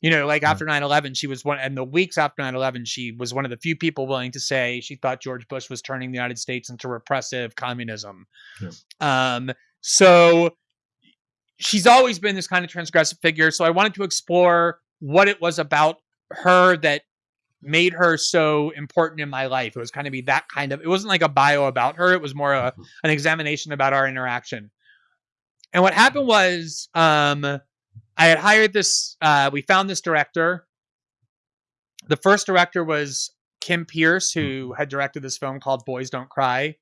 you know, like after 9 11, she was one, and the weeks after 9 11, she was one of the few people willing to say she thought George Bush was turning the United States into repressive communism. Yeah. Um, so she's always been this kind of transgressive figure. So I wanted to explore what it was about her that made her so important in my life. It was kind of be that kind of, it wasn't like a bio about her, it was more a, mm-hmm. an examination about our interaction. And what happened was, um, I had hired this. Uh, we found this director. The first director was Kim Peirce, who mm-hmm. had directed this film called Boys Don't Cry,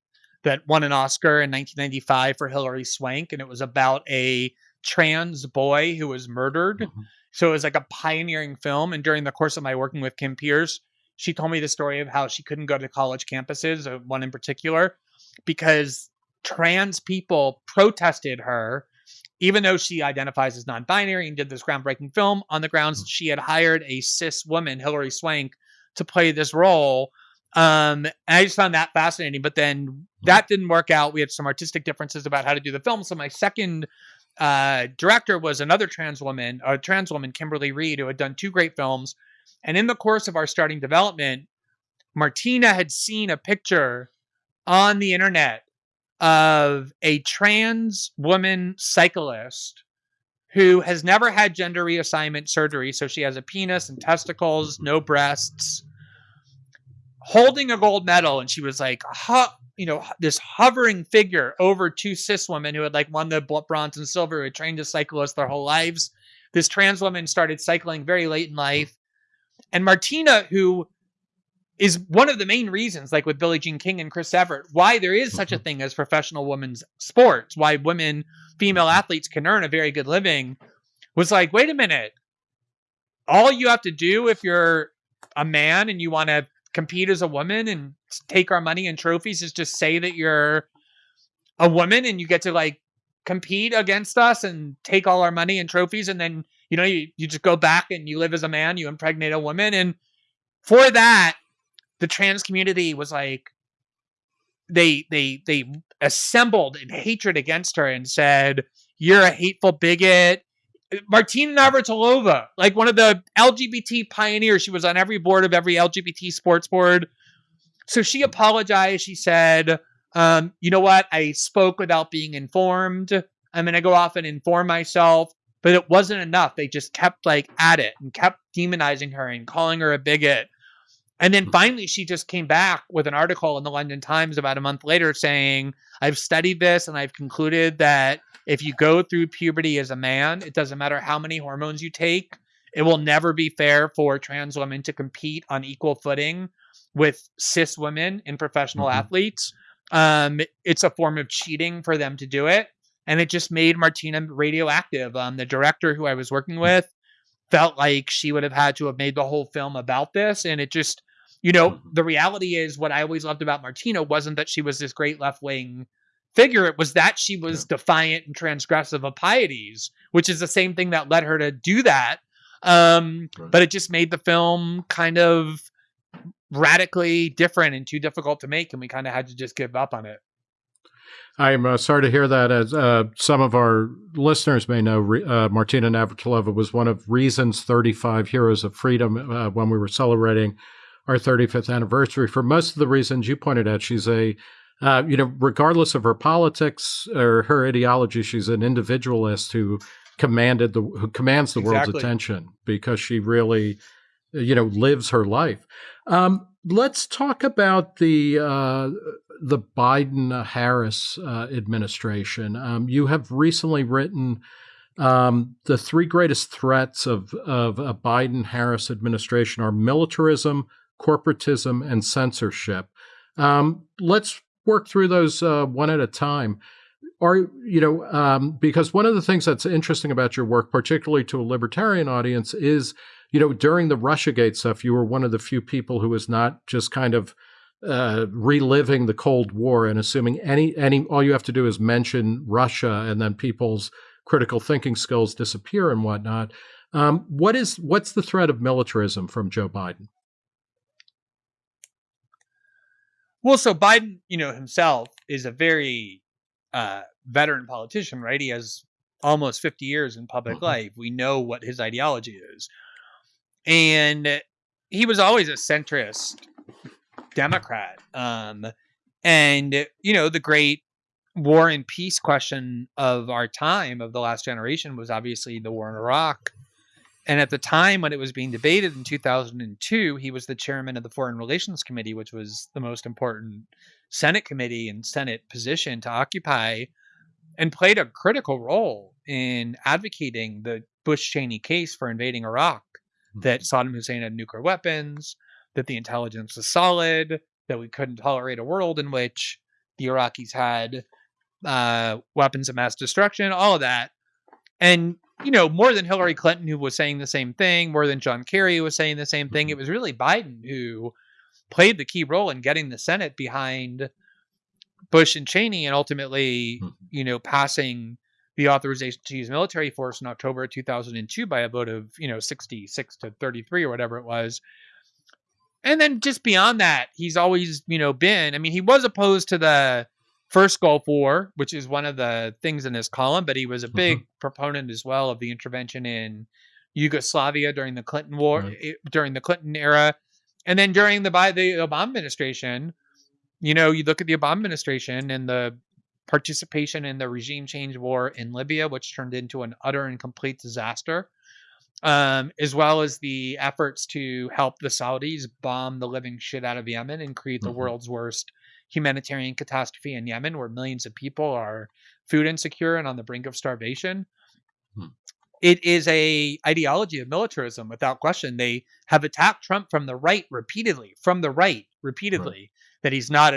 that won an Oscar in 1995 for Hilary Swank, and it was about a trans boy who was murdered. Mm-hmm. So it was like a pioneering film. And during the course of my working with Kim Peirce, she told me the story of how she couldn't go to college campuses, uh, one in particular, because trans people protested her even though she identifies as non-binary and did this groundbreaking film on the grounds mm. she had hired a cis woman, Hilary Swank, to play this role. Um, and I just found that fascinating. But then that didn't work out. We had some artistic differences about how to do the film. So my second uh, director was another trans woman, a trans woman, Kimberly Reed, who had done two great films. And in the course of our starting development, Martina had seen a picture on the internet of a trans woman cyclist who has never had gender reassignment surgery. So she has a penis and testicles, no breasts, holding a gold medal. And she was like, you know, this hovering figure over two cis women who had like won the bronze and silver, who had trained as cyclists their whole lives. This trans woman started cycling very late in life. And Martina, who is one of the main reasons, like with Billie Jean King and Chris Evert, why there is such a mm-hmm. thing as professional women's sports, why women, female athletes can earn a very good living, was like, wait a minute. All you have to do if you're a man and you want to compete as a woman and take our money and trophies is just say that you're a woman and you get to like compete against us and take all our money and trophies and then you know you, you just go back and you live as a man you impregnate a woman and for that the trans community was like they they they assembled in hatred against her and said you're a hateful bigot Martina Navratilova, like one of the LGBT pioneers. She was on every board of every LGBT sports board. So she apologized. She said, um, you know what? I spoke without being informed. I'm going to go off and inform myself. But it wasn't enough. They just kept like at it and kept demonizing her and calling her a bigot. And then finally, she just came back with an article in the London Times about a month later saying, I've studied this and I've concluded that if you go through puberty as a man, it doesn't matter how many hormones you take, it will never be fair for trans women to compete on equal footing with cis women in professional mm-hmm. athletes. Um, it's a form of cheating for them to do it. And it just made Martina radioactive. Um, the director who I was working with felt like she would have had to have made the whole film about this. And it just, you know, mm-hmm. the reality is what I always loved about Martina wasn't that she was this great left wing figure it was that she was yeah. defiant and transgressive of pieties, which is the same thing that led her to do that. Um, right. But it just made the film kind of radically different and too difficult to make, and we kind of had to just give up on it. I'm uh, sorry to hear that. As uh, some of our listeners may know, uh, Martina Navratilova was one of Reason's 35 Heroes of Freedom uh, when we were celebrating our 35th anniversary. For most of the reasons you pointed out, she's a uh, you know, regardless of her politics or her ideology, she's an individualist who commanded the who commands the exactly. world's attention because she really, you know, lives her life. Um, let's talk about the uh, the Biden Harris uh, administration. Um, you have recently written um, the three greatest threats of of a Biden Harris administration are militarism, corporatism, and censorship. Um, let's work through those uh, one at a time. Are you know um, because one of the things that's interesting about your work, particularly to a libertarian audience, is you know during the RussiaGate stuff, you were one of the few people who was not just kind of uh, reliving the Cold War and assuming any any all you have to do is mention Russia and then people's critical thinking skills disappear and whatnot. Um, what is what's the threat of militarism from Joe Biden? Well, so Biden, you know, himself is a very uh, veteran politician, right? He has almost 50 years in public mm-hmm. life. We know what his ideology is. And he was always a centrist Democrat. Um, and, you know, the great war and peace question of our time, of the last generation, was obviously the war in Iraq. And at the time when it was being debated in 2002, he was the chairman of the Foreign Relations Committee, which was the most important Senate committee and Senate position to occupy, and played a critical role in advocating the Bush Cheney case for invading Iraq that mm-hmm. Saddam Hussein had nuclear weapons, that the intelligence was solid, that we couldn't tolerate a world in which the Iraqis had uh, weapons of mass destruction, all of that. And you know, more than Hillary Clinton, who was saying the same thing, more than John Kerry, was saying the same thing. It mm-hmm. was really Biden who played the key role in getting the Senate behind Bush and Cheney and ultimately, mm-hmm. you know, passing the authorization to use military force in October 2002 by a vote of, you know, 66 to 33 or whatever it was. And then just beyond that, he's always, you know, been. I mean, he was opposed to the first Gulf War, which is one of the things in his column, but he was a big mm-hmm. proponent as well of the intervention in Yugoslavia during the Clinton War, right. during the Clinton era, and then during the by the Obama administration. You know, you look at the Obama administration and the participation in the regime change war in Libya, which turned into an utter and complete disaster um, as well as the efforts to help the Saudis bomb the living shit out of Yemen and create the mm-hmm. world's worst humanitarian catastrophe in Yemen, where millions of people are food insecure and on the brink of starvation. Hmm. It is a ideology of militarism without question. They have attacked Trump from the right repeatedly, from the right repeatedly, right. that he's not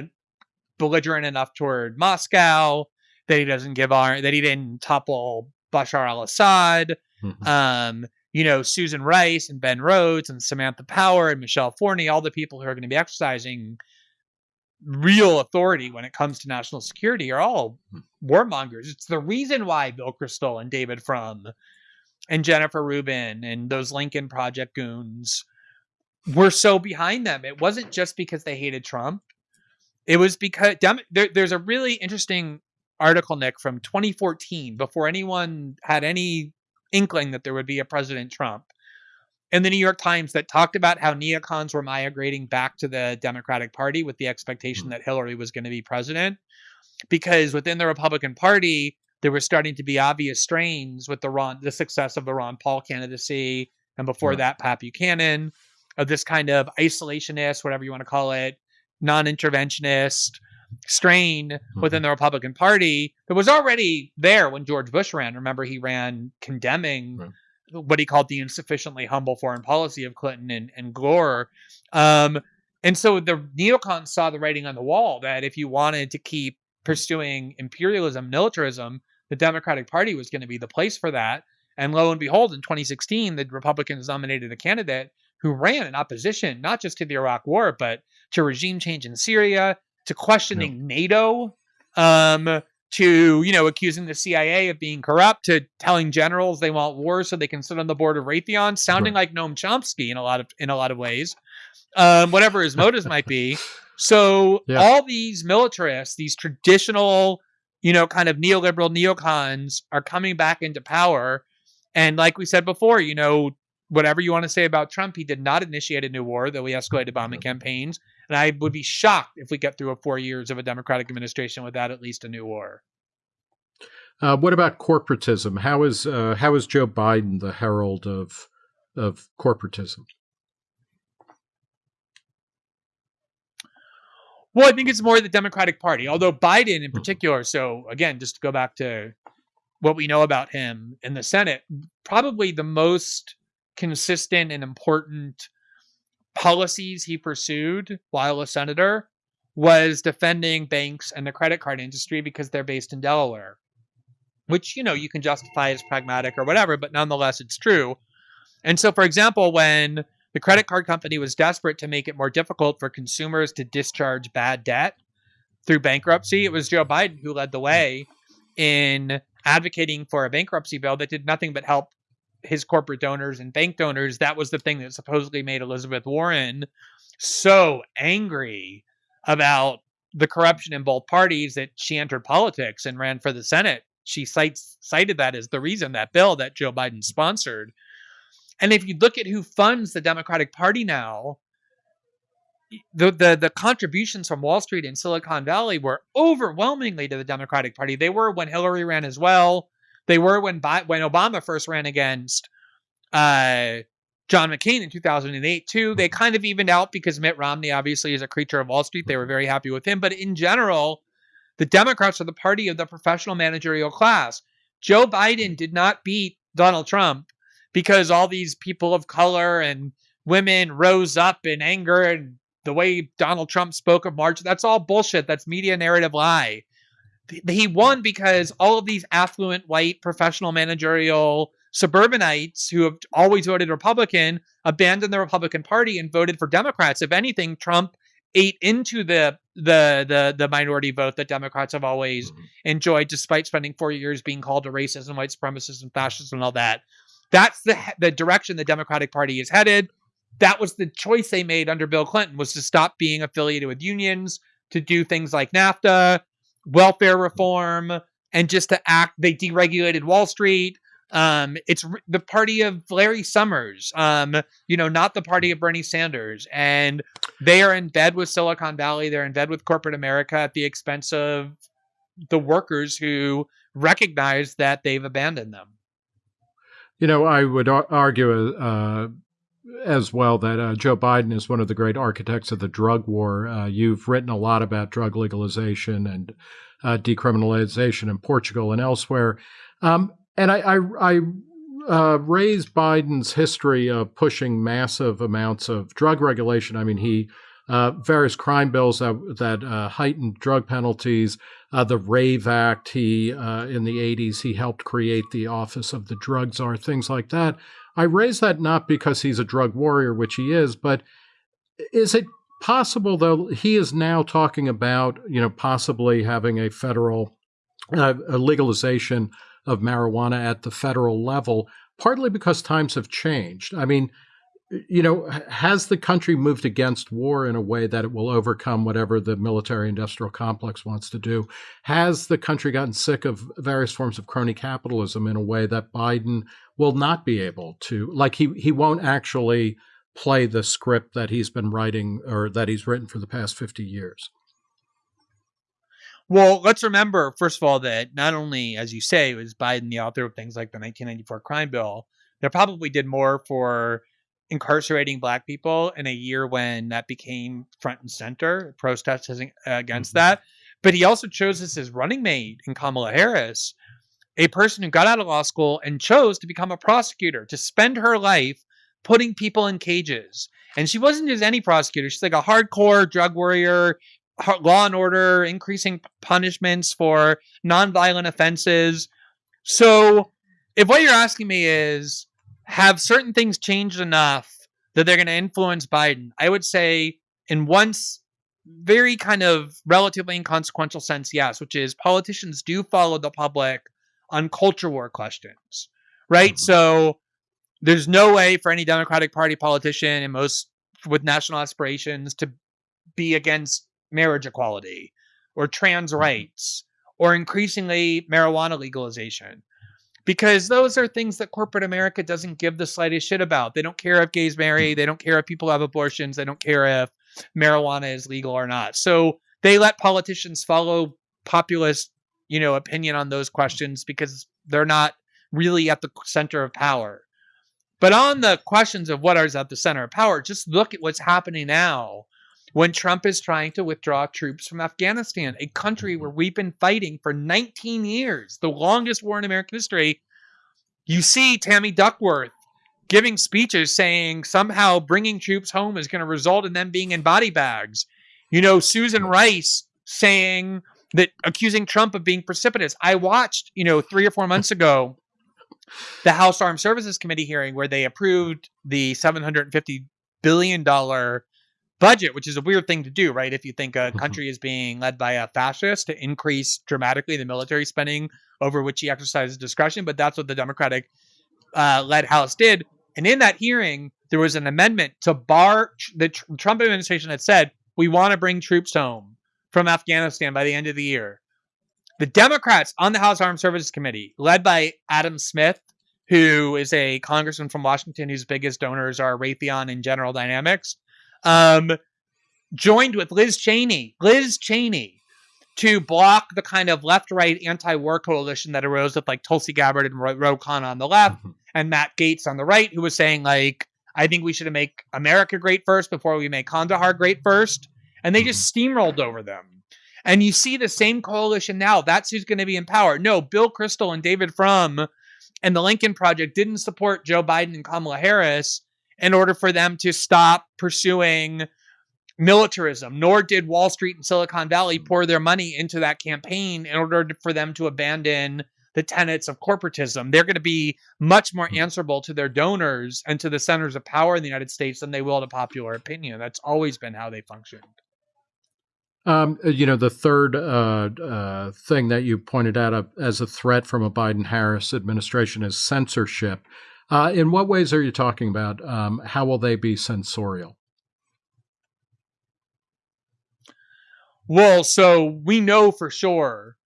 belligerent enough toward Moscow, that he doesn't give our, that he didn't topple Bashar al-Assad, mm-hmm. um, you know, Susan Rice and Ben Rhodes and Samantha Power and Michele Flournoy, all the people who are going to be exercising real authority when it comes to national security are all hmm. warmongers. It's the reason why Bill Kristol and David Frum and Jennifer Rubin and those Lincoln Project goons were so behind them. It wasn't just because they hated Trump. It was because there, there's a really interesting article, Nick, from 2014, before anyone had any inkling that there would be a President Trump in the New York Times that talked about how neocons were migrating back to the Democratic Party with the expectation mm-hmm. that Hillary was going to be president. Because within the Republican Party, there were starting to be obvious strains with the Ron, the success of the Ron Paul candidacy, and before yeah. that, Pat Buchanan, of this kind of isolationist, whatever you want to call it, non-interventionist, strain mm-hmm. within the Republican Party that was already there when George Bush ran. Remember, he ran condemning right. what he called the insufficiently humble foreign policy of Clinton and, and Gore. Um, and so the neocons saw the writing on the wall that if you wanted to keep pursuing imperialism, militarism, the Democratic Party was going to be the place for that. And lo and behold, in 2016, the Republicans nominated a candidate who ran in opposition, not just to the Iraq War, but to regime change in Syria, to questioning yeah. NATO, um, to you know accusing the CIA of being corrupt, to telling generals they want war so they can sit on the board of Raytheon, sounding right. like Noam Chomsky in a lot of in a lot of ways, um, whatever his motives might be. So yeah. all these militarists, these traditional, you know, kind of neoliberal neocons, are coming back into power. And like we said before, you know, whatever you want to say about Trump, he did not initiate a new war, though he escalated bombing campaigns. And I would be shocked if we get through a four years of a Democratic administration without at least a new war. Uh, what about corporatism? How is uh, how is Joe Biden the herald of of corporatism? Well, I think it's more the Democratic Party, although Biden in hmm. particular. So again, just to go back to what we know about him in the Senate, probably the most consistent and important policies he pursued while a senator was defending banks and the credit card industry because they're based in Delaware, which, you know, you can justify as pragmatic or whatever, but nonetheless, it's true. And so, for example, when the credit card company was desperate to make it more difficult for consumers to discharge bad debt through bankruptcy, it was Joe Biden who led the way in advocating for a bankruptcy bill that did nothing but help his corporate donors and bank donors, that was the thing that supposedly made Elizabeth Warren so angry about the corruption in both parties that she entered politics and ran for the Senate. She cites cited that as the reason that bill that Joe Biden sponsored. And if you look at who funds the Democratic Party now, the, the the contributions from Wall Street and Silicon Valley were overwhelmingly to the Democratic Party. They were when Hillary ran as well. They were when when Obama first ran against uh, John McCain in 2008 too. They kind of evened out because Mitt Romney obviously is a creature of Wall Street. They were very happy with him, but in general, the Democrats are the party of the professional managerial class. Joe Biden did not beat Donald Trump because all these people of color and women rose up in anger and the way Donald Trump spoke of March. That's all bullshit. That's media narrative lie he won because all of these affluent white professional managerial suburbanites who have always voted Republican abandoned the Republican Party and voted for Democrats. If anything, Trump ate into the the the the minority vote that Democrats have always mm-hmm. enjoyed, despite spending four years being called a racist and white supremacist and fascist and all that. That's the the direction the Democratic Party is headed. that was the choice they made under Bill Clinton was to stop being affiliated with unions, to do things like NAFTA, welfare reform, and just to act. They deregulated Wall Street. Um, it's the party of Larry Summers, um, you know, not the party of Bernie Sanders. And they are in bed with Silicon Valley. They're in bed with corporate America at the expense of the workers who recognize that they've abandoned them. You know, I would argue uh, as well that uh, Joe Biden is one of the great architects of the drug war. Uh, you've written a lot about drug legalization and uh, decriminalization in Portugal and elsewhere. Um, and I, I, I uh, raised Biden's history of pushing massive amounts of drug regulation. I mean, he uh, various crime bills that that uh, heightened drug penalties. The Rave Act. He in the '80s he helped create the Office of the Drug Czar. Things like that. I raise that not because he's a drug warrior, which he is, but is it possible though he is now talking about you know possibly having a federal uh, a legalization of marijuana at the federal level, partly because times have changed. I mean, you know, has the country moved against war in a way that it will overcome whatever the military industrial complex wants to do? Has the country gotten sick of various forms of crony capitalism in a way that Biden will not be able to, like, he, he won't actually play the script that he's been writing or that he's written for the past 50 years? Well, let's remember, first of all, that not only, as you say, was Biden the author of things like the 1994 crime bill, that probably did more for incarcerating black people in a year when that became front and center, protests against mm-hmm. that. But he also chose as his running mate in Kamala Harris, a person who got out of law school and chose to become a prosecutor, to spend her life putting people in cages. And she wasn't just any prosecutor. She's like a hardcore drug warrior law and order, increasing punishments for nonviolent offenses. So, if what you're asking me is, have certain things changed enough that they're going to influence Biden? I would say, in one very kind of relatively inconsequential sense, yes, which is politicians do follow the public on culture war questions, right? Mm-hmm. So, there's no way for any Democratic Party politician and most with national aspirations to be against marriage equality or trans mm-hmm. rights or increasingly marijuana legalization because those are things that corporate America doesn't give the slightest shit about. They don't care if gays marry, they don't care if people have abortions, they don't care if marijuana is legal or not. So they let politicians follow populist, you know, opinion on those questions because they're not really at the center of power. But on the questions of what is at the center of power, just look at what's happening now when Trump is trying to withdraw troops from Afghanistan, a country mm-hmm. where we've been fighting for 19 years, the longest war in American history. You see Tammy Duckworth giving speeches saying somehow bringing troops home is going to result in them being in body bags. You know, Susan Rice saying that accusing Trump of being precipitous. I watched, you know, three or four months ago, the House Armed Services Committee hearing where they approved the $750 billion budget, which is a weird thing to do, right? If you think a mm-hmm. country is being led by a fascist to increase dramatically the military spending over which he exercises discretion, but that's what the Democratic uh, led House did. And in that hearing, there was an amendment to bar the Trump administration had said, we want to bring troops home from Afghanistan by the end of the year. The Democrats on the House Armed Services Committee, led by Adam Smith, who is a congressman from Washington whose biggest donors are Raytheon and General Dynamics, um, joined with Liz Cheney, Liz Cheney, to block the kind of left-right anti-war coalition that arose with like Tulsi Gabbard and Ro Khanna on the left mm-hmm. and Matt Gaetz on the right, who was saying like, I think we should make America great first before we make Kandahar great first, and they just mm-hmm. steamrolled over them. And you see the same coalition now. That's who's going to be in power. No, Bill Kristol and David Frum and the Lincoln Project didn't support Joe Biden and Kamala Harris in order for them to stop pursuing militarism, nor did Wall Street and Silicon Valley pour their money into that campaign in order for them to abandon the tenets of corporatism. They're going to be much more answerable to their donors and to the centers of power in the United States than they will to popular opinion. That's always been how they functioned. Um, you know, the third uh, uh, thing that you pointed out uh, as a threat from a Biden Harris administration is censorship. Uh, in what ways are you talking about? Um, how will they be censorial? Well, so we know for sure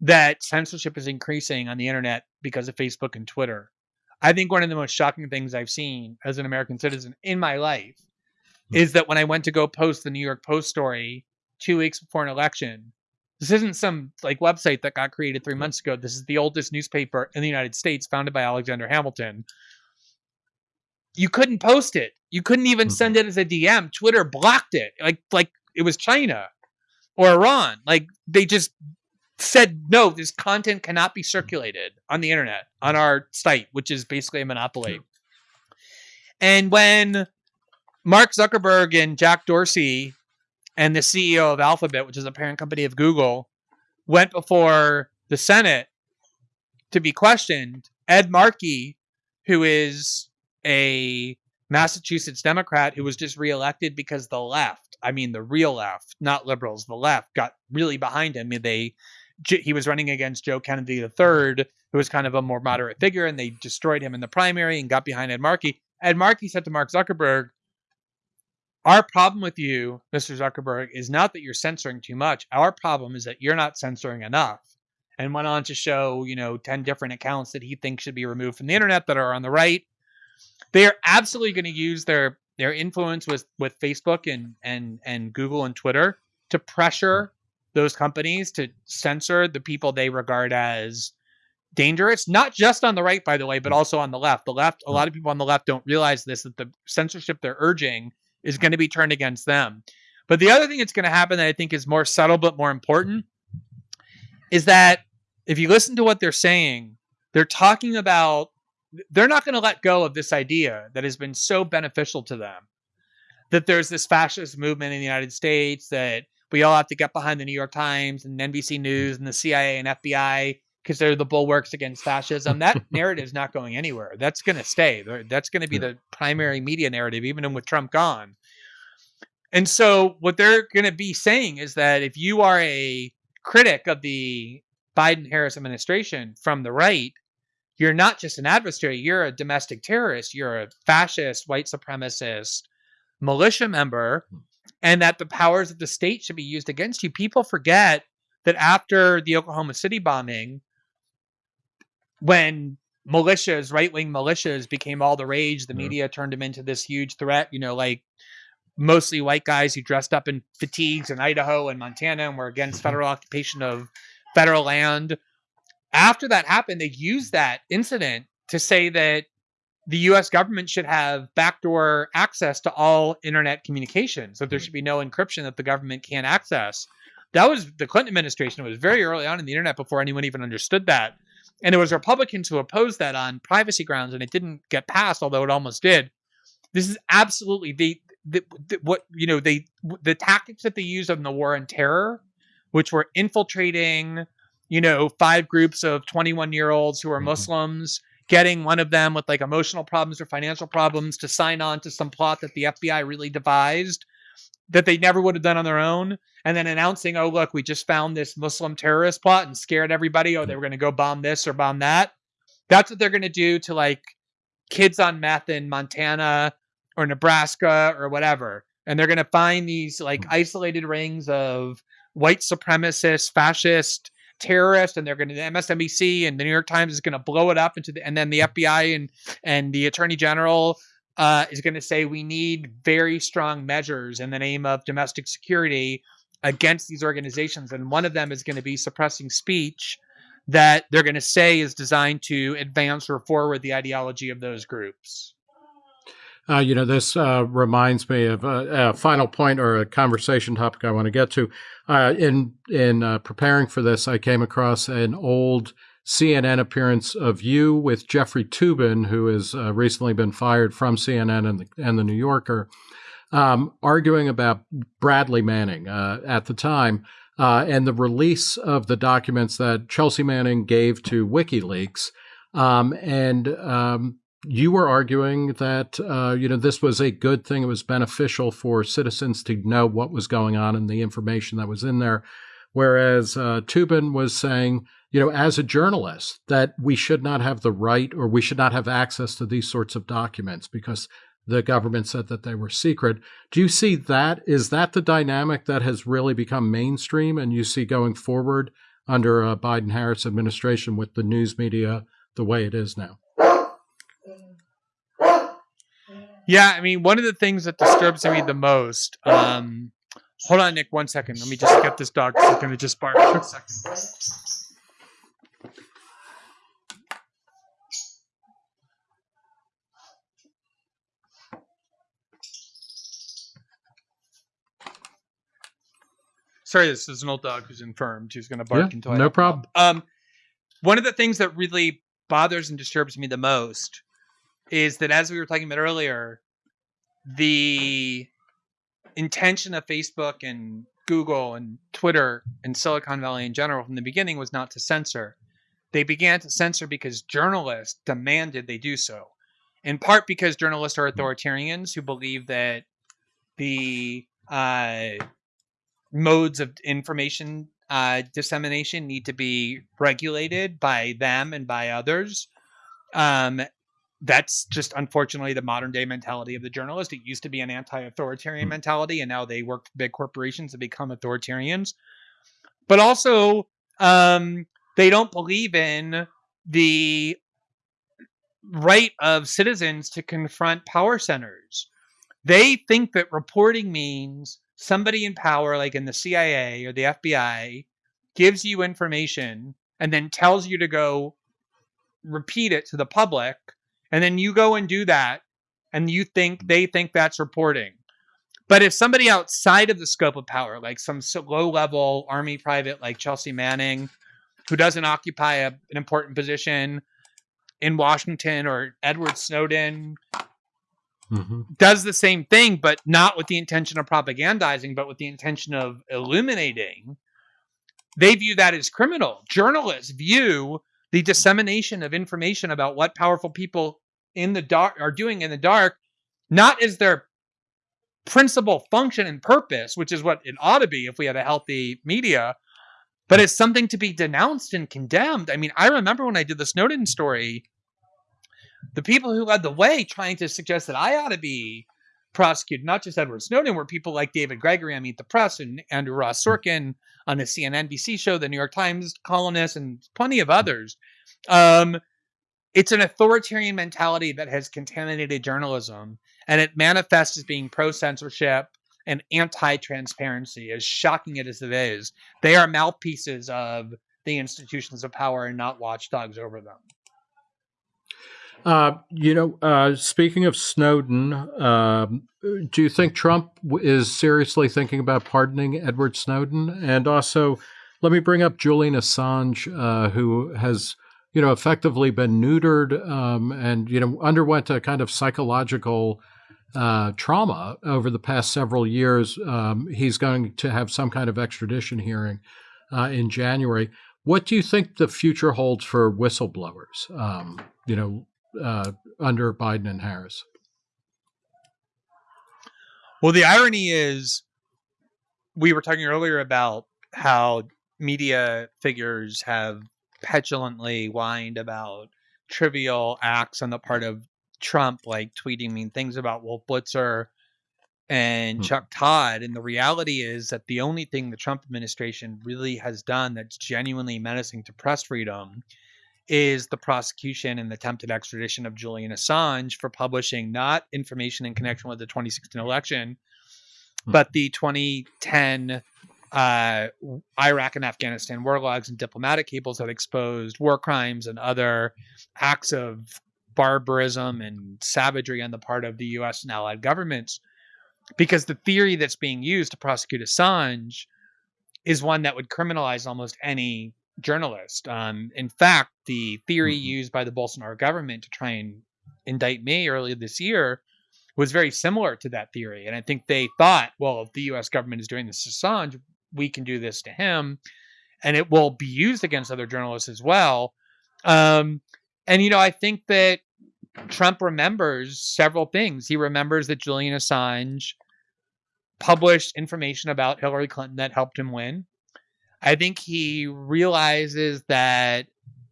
that censorship is increasing on the internet because of Facebook and Twitter. I think one of the most shocking things I've seen as an American citizen in my life hmm. is that when I went to go post the New York Post story two weeks before an election, this isn't some like website that got created three months ago. This is the oldest newspaper in the United States, founded by Alexander Hamilton. You couldn't post it. You couldn't even hmm. send it as a DM. Twitter blocked it, like like it was China or Iran. Like they just said no, this content cannot be circulated on the internet on our site, which is basically a monopoly. And when Mark Zuckerberg and Jack Dorsey and the CEO of Alphabet, which is a parent company of Google, went before the Senate to be questioned, Ed Markey, who is a Massachusetts Democrat who was just reelected because the left, I mean the real left, not liberals, the left got really behind him. They he was running against Joe Kennedy III, who was kind of a more moderate figure, and they destroyed him in the primary and got behind Ed Markey. Ed Markey said to Mark Zuckerberg, Our problem with you, Mr. Zuckerberg, is not that you're censoring too much. Our problem is that you're not censoring enough. And went on to show, you know, 10 different accounts that he thinks should be removed from the internet that are on the right. They are absolutely going to use their their influence with with Facebook and and and Google and Twitter to pressure those companies to censor the people they regard as dangerous, not just on the right, by the way, but also on the left. The left, a mm. lot of people on the left don't realize this that the censorship they're urging is going to be turned against them. But the other thing that's going to happen that I think is more subtle but more important is that if you listen to what they're saying, they're talking about they're not going to let go of this idea that has been so beneficial to them that there's this fascist movement in the United States that we all have to get behind the New York Times and NBC News and the CIA and FBI because they're the bulwarks against fascism. That narrative is not going anywhere. That's going to stay. That's going to be the primary media narrative, even with Trump gone. And so, what they're going to be saying is that if you are a critic of the Biden Harris administration from the right, you're not just an adversary, you're a domestic terrorist, you're a fascist, white supremacist militia member and that the powers of the state should be used against you. People forget that after the Oklahoma City bombing, when militias, right wing militias, became all the rage, the media turned them into this huge threat, you know, like mostly white guys who dressed up in fatigues in Idaho and Montana and were against mm-hmm. federal occupation of federal land. After that happened, they used that incident to say that the US government should have backdoor access to all internet communications, that there mm-hmm. should be no encryption that the government can't access. That was the Clinton administration. It was very early on in the internet before anyone even understood that. And it was Republicans who opposed that on privacy grounds, and it didn't get passed, although it almost did. This is absolutely the, the, the what you know they the tactics that they used in the war on terror, which were infiltrating, you know, five groups of 21 year olds who are mm-hmm. Muslims getting one of them with like emotional problems or financial problems to sign on to some plot that the FBI really devised that they never would have done on their own. And then announcing oh look we just found this muslim terrorist plot and scared everybody oh they were going to go bomb this or bomb that. That's what they're going to do to like kids on meth in montana or nebraska or whatever. And they're going to find these like hmm. isolated rings of white supremacist fascist terrorist and they're going to MSNBC and the New York Times is going to blow it up into the and then the FBI and and the Attorney General uh, is going to say we need very strong measures in the name of domestic security against these organizations and one of them is going to be suppressing speech that they're going to say is designed to advance or forward the ideology of those groups. Uh, you know, this uh, reminds me of a, a, final point or a conversation topic I want to get to. Uh, in in uh, preparing for this, I came across an old CNN appearance of you with Jeffrey Toobin, who has uh, recently been fired from CNN and the, and the New Yorker, um, arguing about Bradley Manning uh, at the time. and the release of the documents that Chelsea Manning gave to WikiLeaks, um, and um, you were arguing that uh, you know this was a good thing. It was beneficial for citizens to know what was going on and the information that was in there. whereas uh, Toobin was saying, you know, as a journalist, that we should not have the right or we should not have access to these sorts of documents because the government said that they were secret. Do you see that? Is that the dynamic that has really become mainstream and you see going forward under a Biden Harris administration with the news media the way it is now? Yeah, I mean, one of the things that disturbs me the most. Um, hold on, Nick, one second. Let me just get this dog. It's going to just bark. One second. Sorry, this is an old dog who's infirmed who's going to bark Yeah, until no problem. Um, one of the things that really bothers and disturbs me the most is that, as we were talking about earlier, the intention of Facebook and Google and Twitter and Silicon Valley in general from the beginning was not to censor. They began to censor because journalists demanded they do so. In part because journalists are authoritarians who believe that the uh, modes of information uh, dissemination need to be regulated by them and by others. Um, that's just unfortunately the modern day mentality of the journalist. It used to be an anti authoritarian Mm. mentality, and now they work for big corporations and become authoritarians. But also, um, they don't believe in the right of citizens to confront power centers. They think that reporting means somebody in power, like in the CIA or the FBI, gives you information and then tells you to go repeat it to the public. And then you go and do that. And you think they think that's reporting. But if somebody outside of the scope of power, like some low level army private like Chelsea Manning, who doesn't occupy a, an important position in Washington, or Edward Snowden, hmm does the same thing, but not with the intention of propagandizing, but with the intention of illuminating, they view that as criminal. Journalists view the dissemination of information about what powerful people in the dark are doing in the dark not as their principal function and purpose, which is what it ought to be if we had a healthy media, but as something to be denounced and condemned. I mean, I remember when I did the Snowden story, the people who led the way trying to suggest that I ought to be prosecuted, not just Edward Snowden, were people like David Gregory on Meet the Press and Andrew Ross Sorkin on the CNN NBC show, the New York Times columnist, and plenty of others. Um, it's an authoritarian mentality that has contaminated journalism, and it manifests as being pro censorship and anti transparency. As shocking it as it is, they are mouthpieces of the institutions of power and not watchdogs over them. Uh, you know, uh, speaking of Snowden, um, do you think Trump is seriously thinking about pardoning Edward Snowden? And also, let me bring up Julian Assange, uh, who has, you know, effectively been neutered um, and, you know, underwent a kind of psychological uh, trauma over the past several years. Um, he's going to have some kind of extradition hearing uh, in January. What do you think the future holds for whistleblowers? Um, you know, uh, under Biden and Harris. Well, the irony is, we were talking earlier about how media figures have petulantly whined about trivial acts on the part of Trump, like tweeting mean things about Wolf Blitzer and Hmm. Chuck Todd. And the reality is that the only thing the Trump administration really has done that's genuinely menacing to press freedom is the prosecution and the attempted extradition of Julian Assange for publishing not information in connection with the 2016 election, Hmm. but the 2010 uh, Iraq and Afghanistan war logs and diplomatic cables that exposed war crimes and other acts of barbarism and savagery on the part of the US and allied governments. Because the theory that's being used to prosecute Assange is one that would criminalize almost any journalist. Um, in fact, the theory Mhm. used by the Bolsonaro government to try and indict me earlier this year was very similar to that theory. And I think they thought, well, if the US government is doing this to Assange, we can do this to him. And it will be used against other journalists as well. Um, and, you know, I think that Trump remembers several things. He remembers that Julian Assange published information about Hillary Clinton that helped him win. I think he realizes that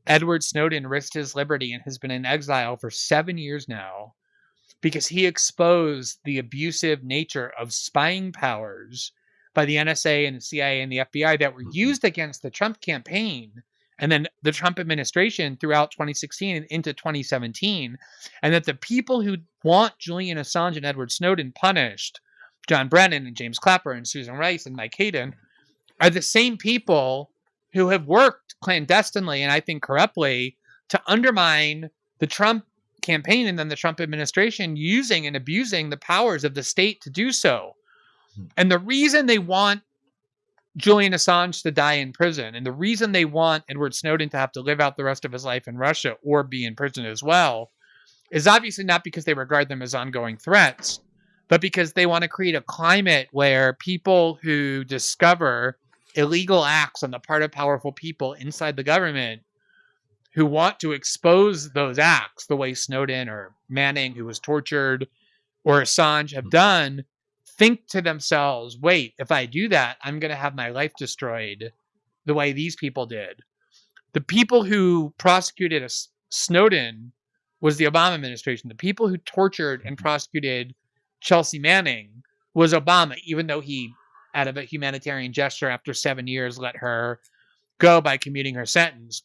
Edward Snowden risked his liberty and has been in exile for seven years now because he exposed the abusive nature of spying powers by the NSA and the CIA and the FBI that were Mhm. used against the Trump campaign and then the Trump administration throughout 2016 and into 2017, and that the people who want Julian Assange and Edward Snowden punished, John Brennan and James Clapper and Susan Rice and Mike Hayden, are the same people who have worked clandestinely and I think corruptly to undermine the Trump campaign and then the Trump administration using and abusing the powers of the state to do so. Hmm. And the reason they want Julian Assange to die in prison and the reason they want Edward Snowden to have to live out the rest of his life in Russia or be in prison as well is obviously not because they regard them as ongoing threats, but because they want to create a climate where people who discover illegal acts on the part of powerful people inside the government who want to expose those acts the way Snowden or Manning, who was tortured, or Assange have mm-hmm. done, think to themselves, wait, if I do that, I'm going to have my life destroyed the way these people did. The people who prosecuted S- Snowden was the Obama administration. The people who tortured and mm-hmm. prosecuted Chelsea Manning was Obama, even though he, out of a humanitarian gesture after seven years, let her go by commuting her sentence.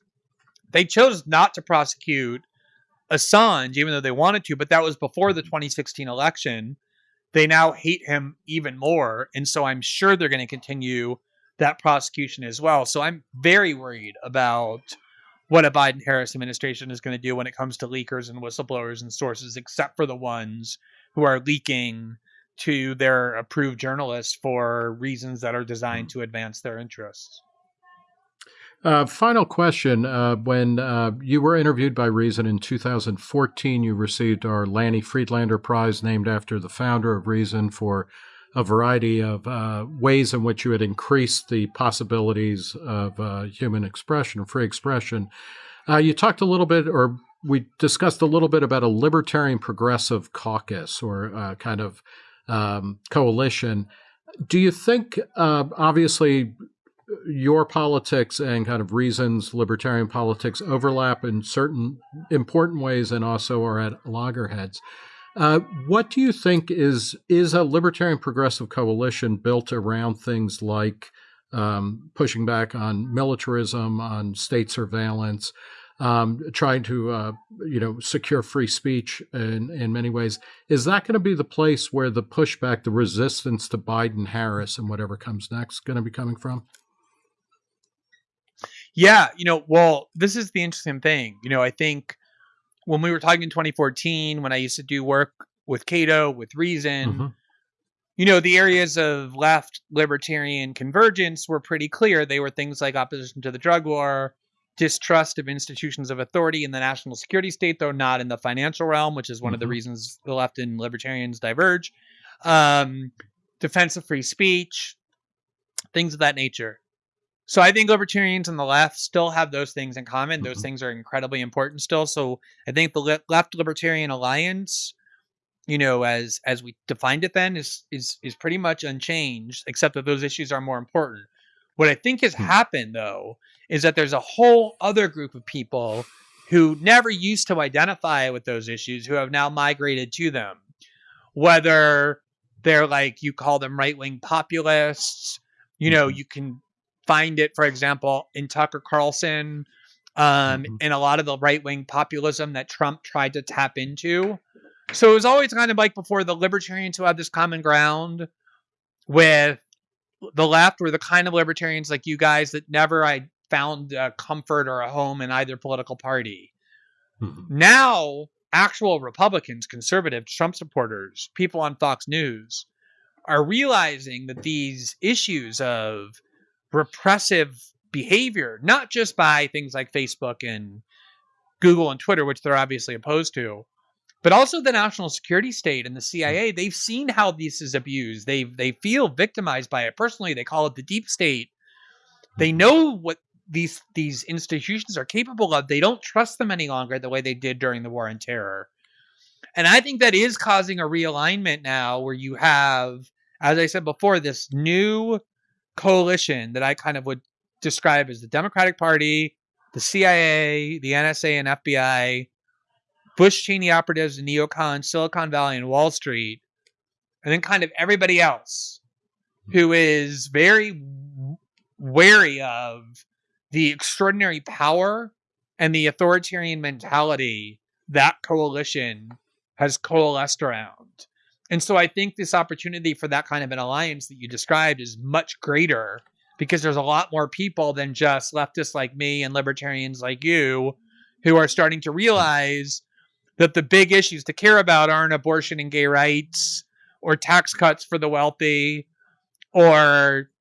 They chose not to prosecute Assange, even though they wanted to, but that was before the mm-hmm. 2016 election. They now hate him even more. And so I'm sure they're going to continue that prosecution as well. So I'm very worried about what a Biden Harris administration is going to do when it comes to leakers and whistleblowers and sources, except for the ones who are leaking to their approved journalists for reasons that are designed to advance their interests. Uh, final question. Uh, when uh, you were interviewed by Reason in 2014, you received our Lanny Friedlander Prize, named after the founder of Reason, for a variety of uh, ways in which you had increased the possibilities of uh, human expression or free expression. Uh, you talked a little bit, or we discussed a little bit about a libertarian progressive caucus or uh, kind of um, coalition. Do you think, uh, obviously, your politics and kind of reasons libertarian politics overlap in certain important ways and also are at loggerheads. Uh, what do you think is is a libertarian progressive coalition built around things like um, pushing back on militarism, on state surveillance, um, trying to uh, you know secure free speech in in many ways? Is that going to be the place where the pushback, the resistance to Biden Harris and whatever comes next, is going to be coming from? Yeah, you know, well, this is the interesting thing. You know, I think when we were talking in 2014, when I used to do work with Cato, with Reason, Mhm. you know, the areas of left libertarian convergence were pretty clear. They were things like opposition to the drug war, distrust of institutions of authority in the national security state, though not in the financial realm, which is one of the Mhm. reasons the left and libertarians diverge, um, defense of free speech, things of that nature. So I think libertarians and the left still have those things in common. Those Mhm. things are incredibly important still. So I think the left libertarian alliance, you know, as as we defined it then, is is is pretty much unchanged, except that those issues are more important. What I think has Hmm. happened though is that there's a whole other group of people who never used to identify with those issues who have now migrated to them. Whether they're like you call them right wing populists, you know, Mhm. you can find it, for example, in Tucker Carlson, um, Mhm. in a lot of the right wing populism that Trump tried to tap into. So it was always kind of like before the libertarians who had this common ground with the left were the kind of libertarians like you guys that never I found a comfort or a home in either political party. Mhm. Now, actual Republicans, conservative Trump supporters, people on Fox News are realizing that these issues of repressive behavior, not just by things like Facebook and Google and Twitter, which they're obviously opposed to, but also the national security state and the CIA, they've seen how this is abused. They they feel victimized by it personally. They call it the deep state. They know what these these institutions are capable of. They don't trust them any longer the way they did during the war on terror. And I think that is causing a realignment now where you have, as I said before, this new coalition that I kind of would describe as the Democratic Party, the CIA, the NSA, and FBI, Bush Cheney operatives in neocon, Silicon Valley, and Wall Street, and then kind of everybody else who is very wary of the extraordinary power and the authoritarian mentality that coalition has coalesced around. And so I think this opportunity for that kind of an alliance that you described is much greater because there's a lot more people than just leftists like me and libertarians like you who are starting to realize that the big issues to care about aren't abortion and gay rights or tax cuts for the wealthy or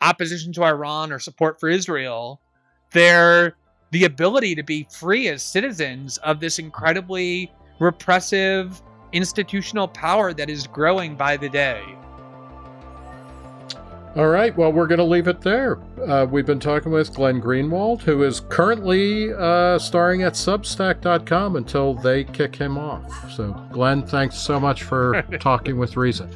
opposition to Iran or support for Israel. They're the ability to be free as citizens of this incredibly repressive institutional power that is growing by the day. All right, well, we're going to leave it there. Uh, we've been talking with Glenn Greenwald, who is currently uh, starring at Substack.com until they kick him off. So, Glenn, thanks so much for talking with Reason.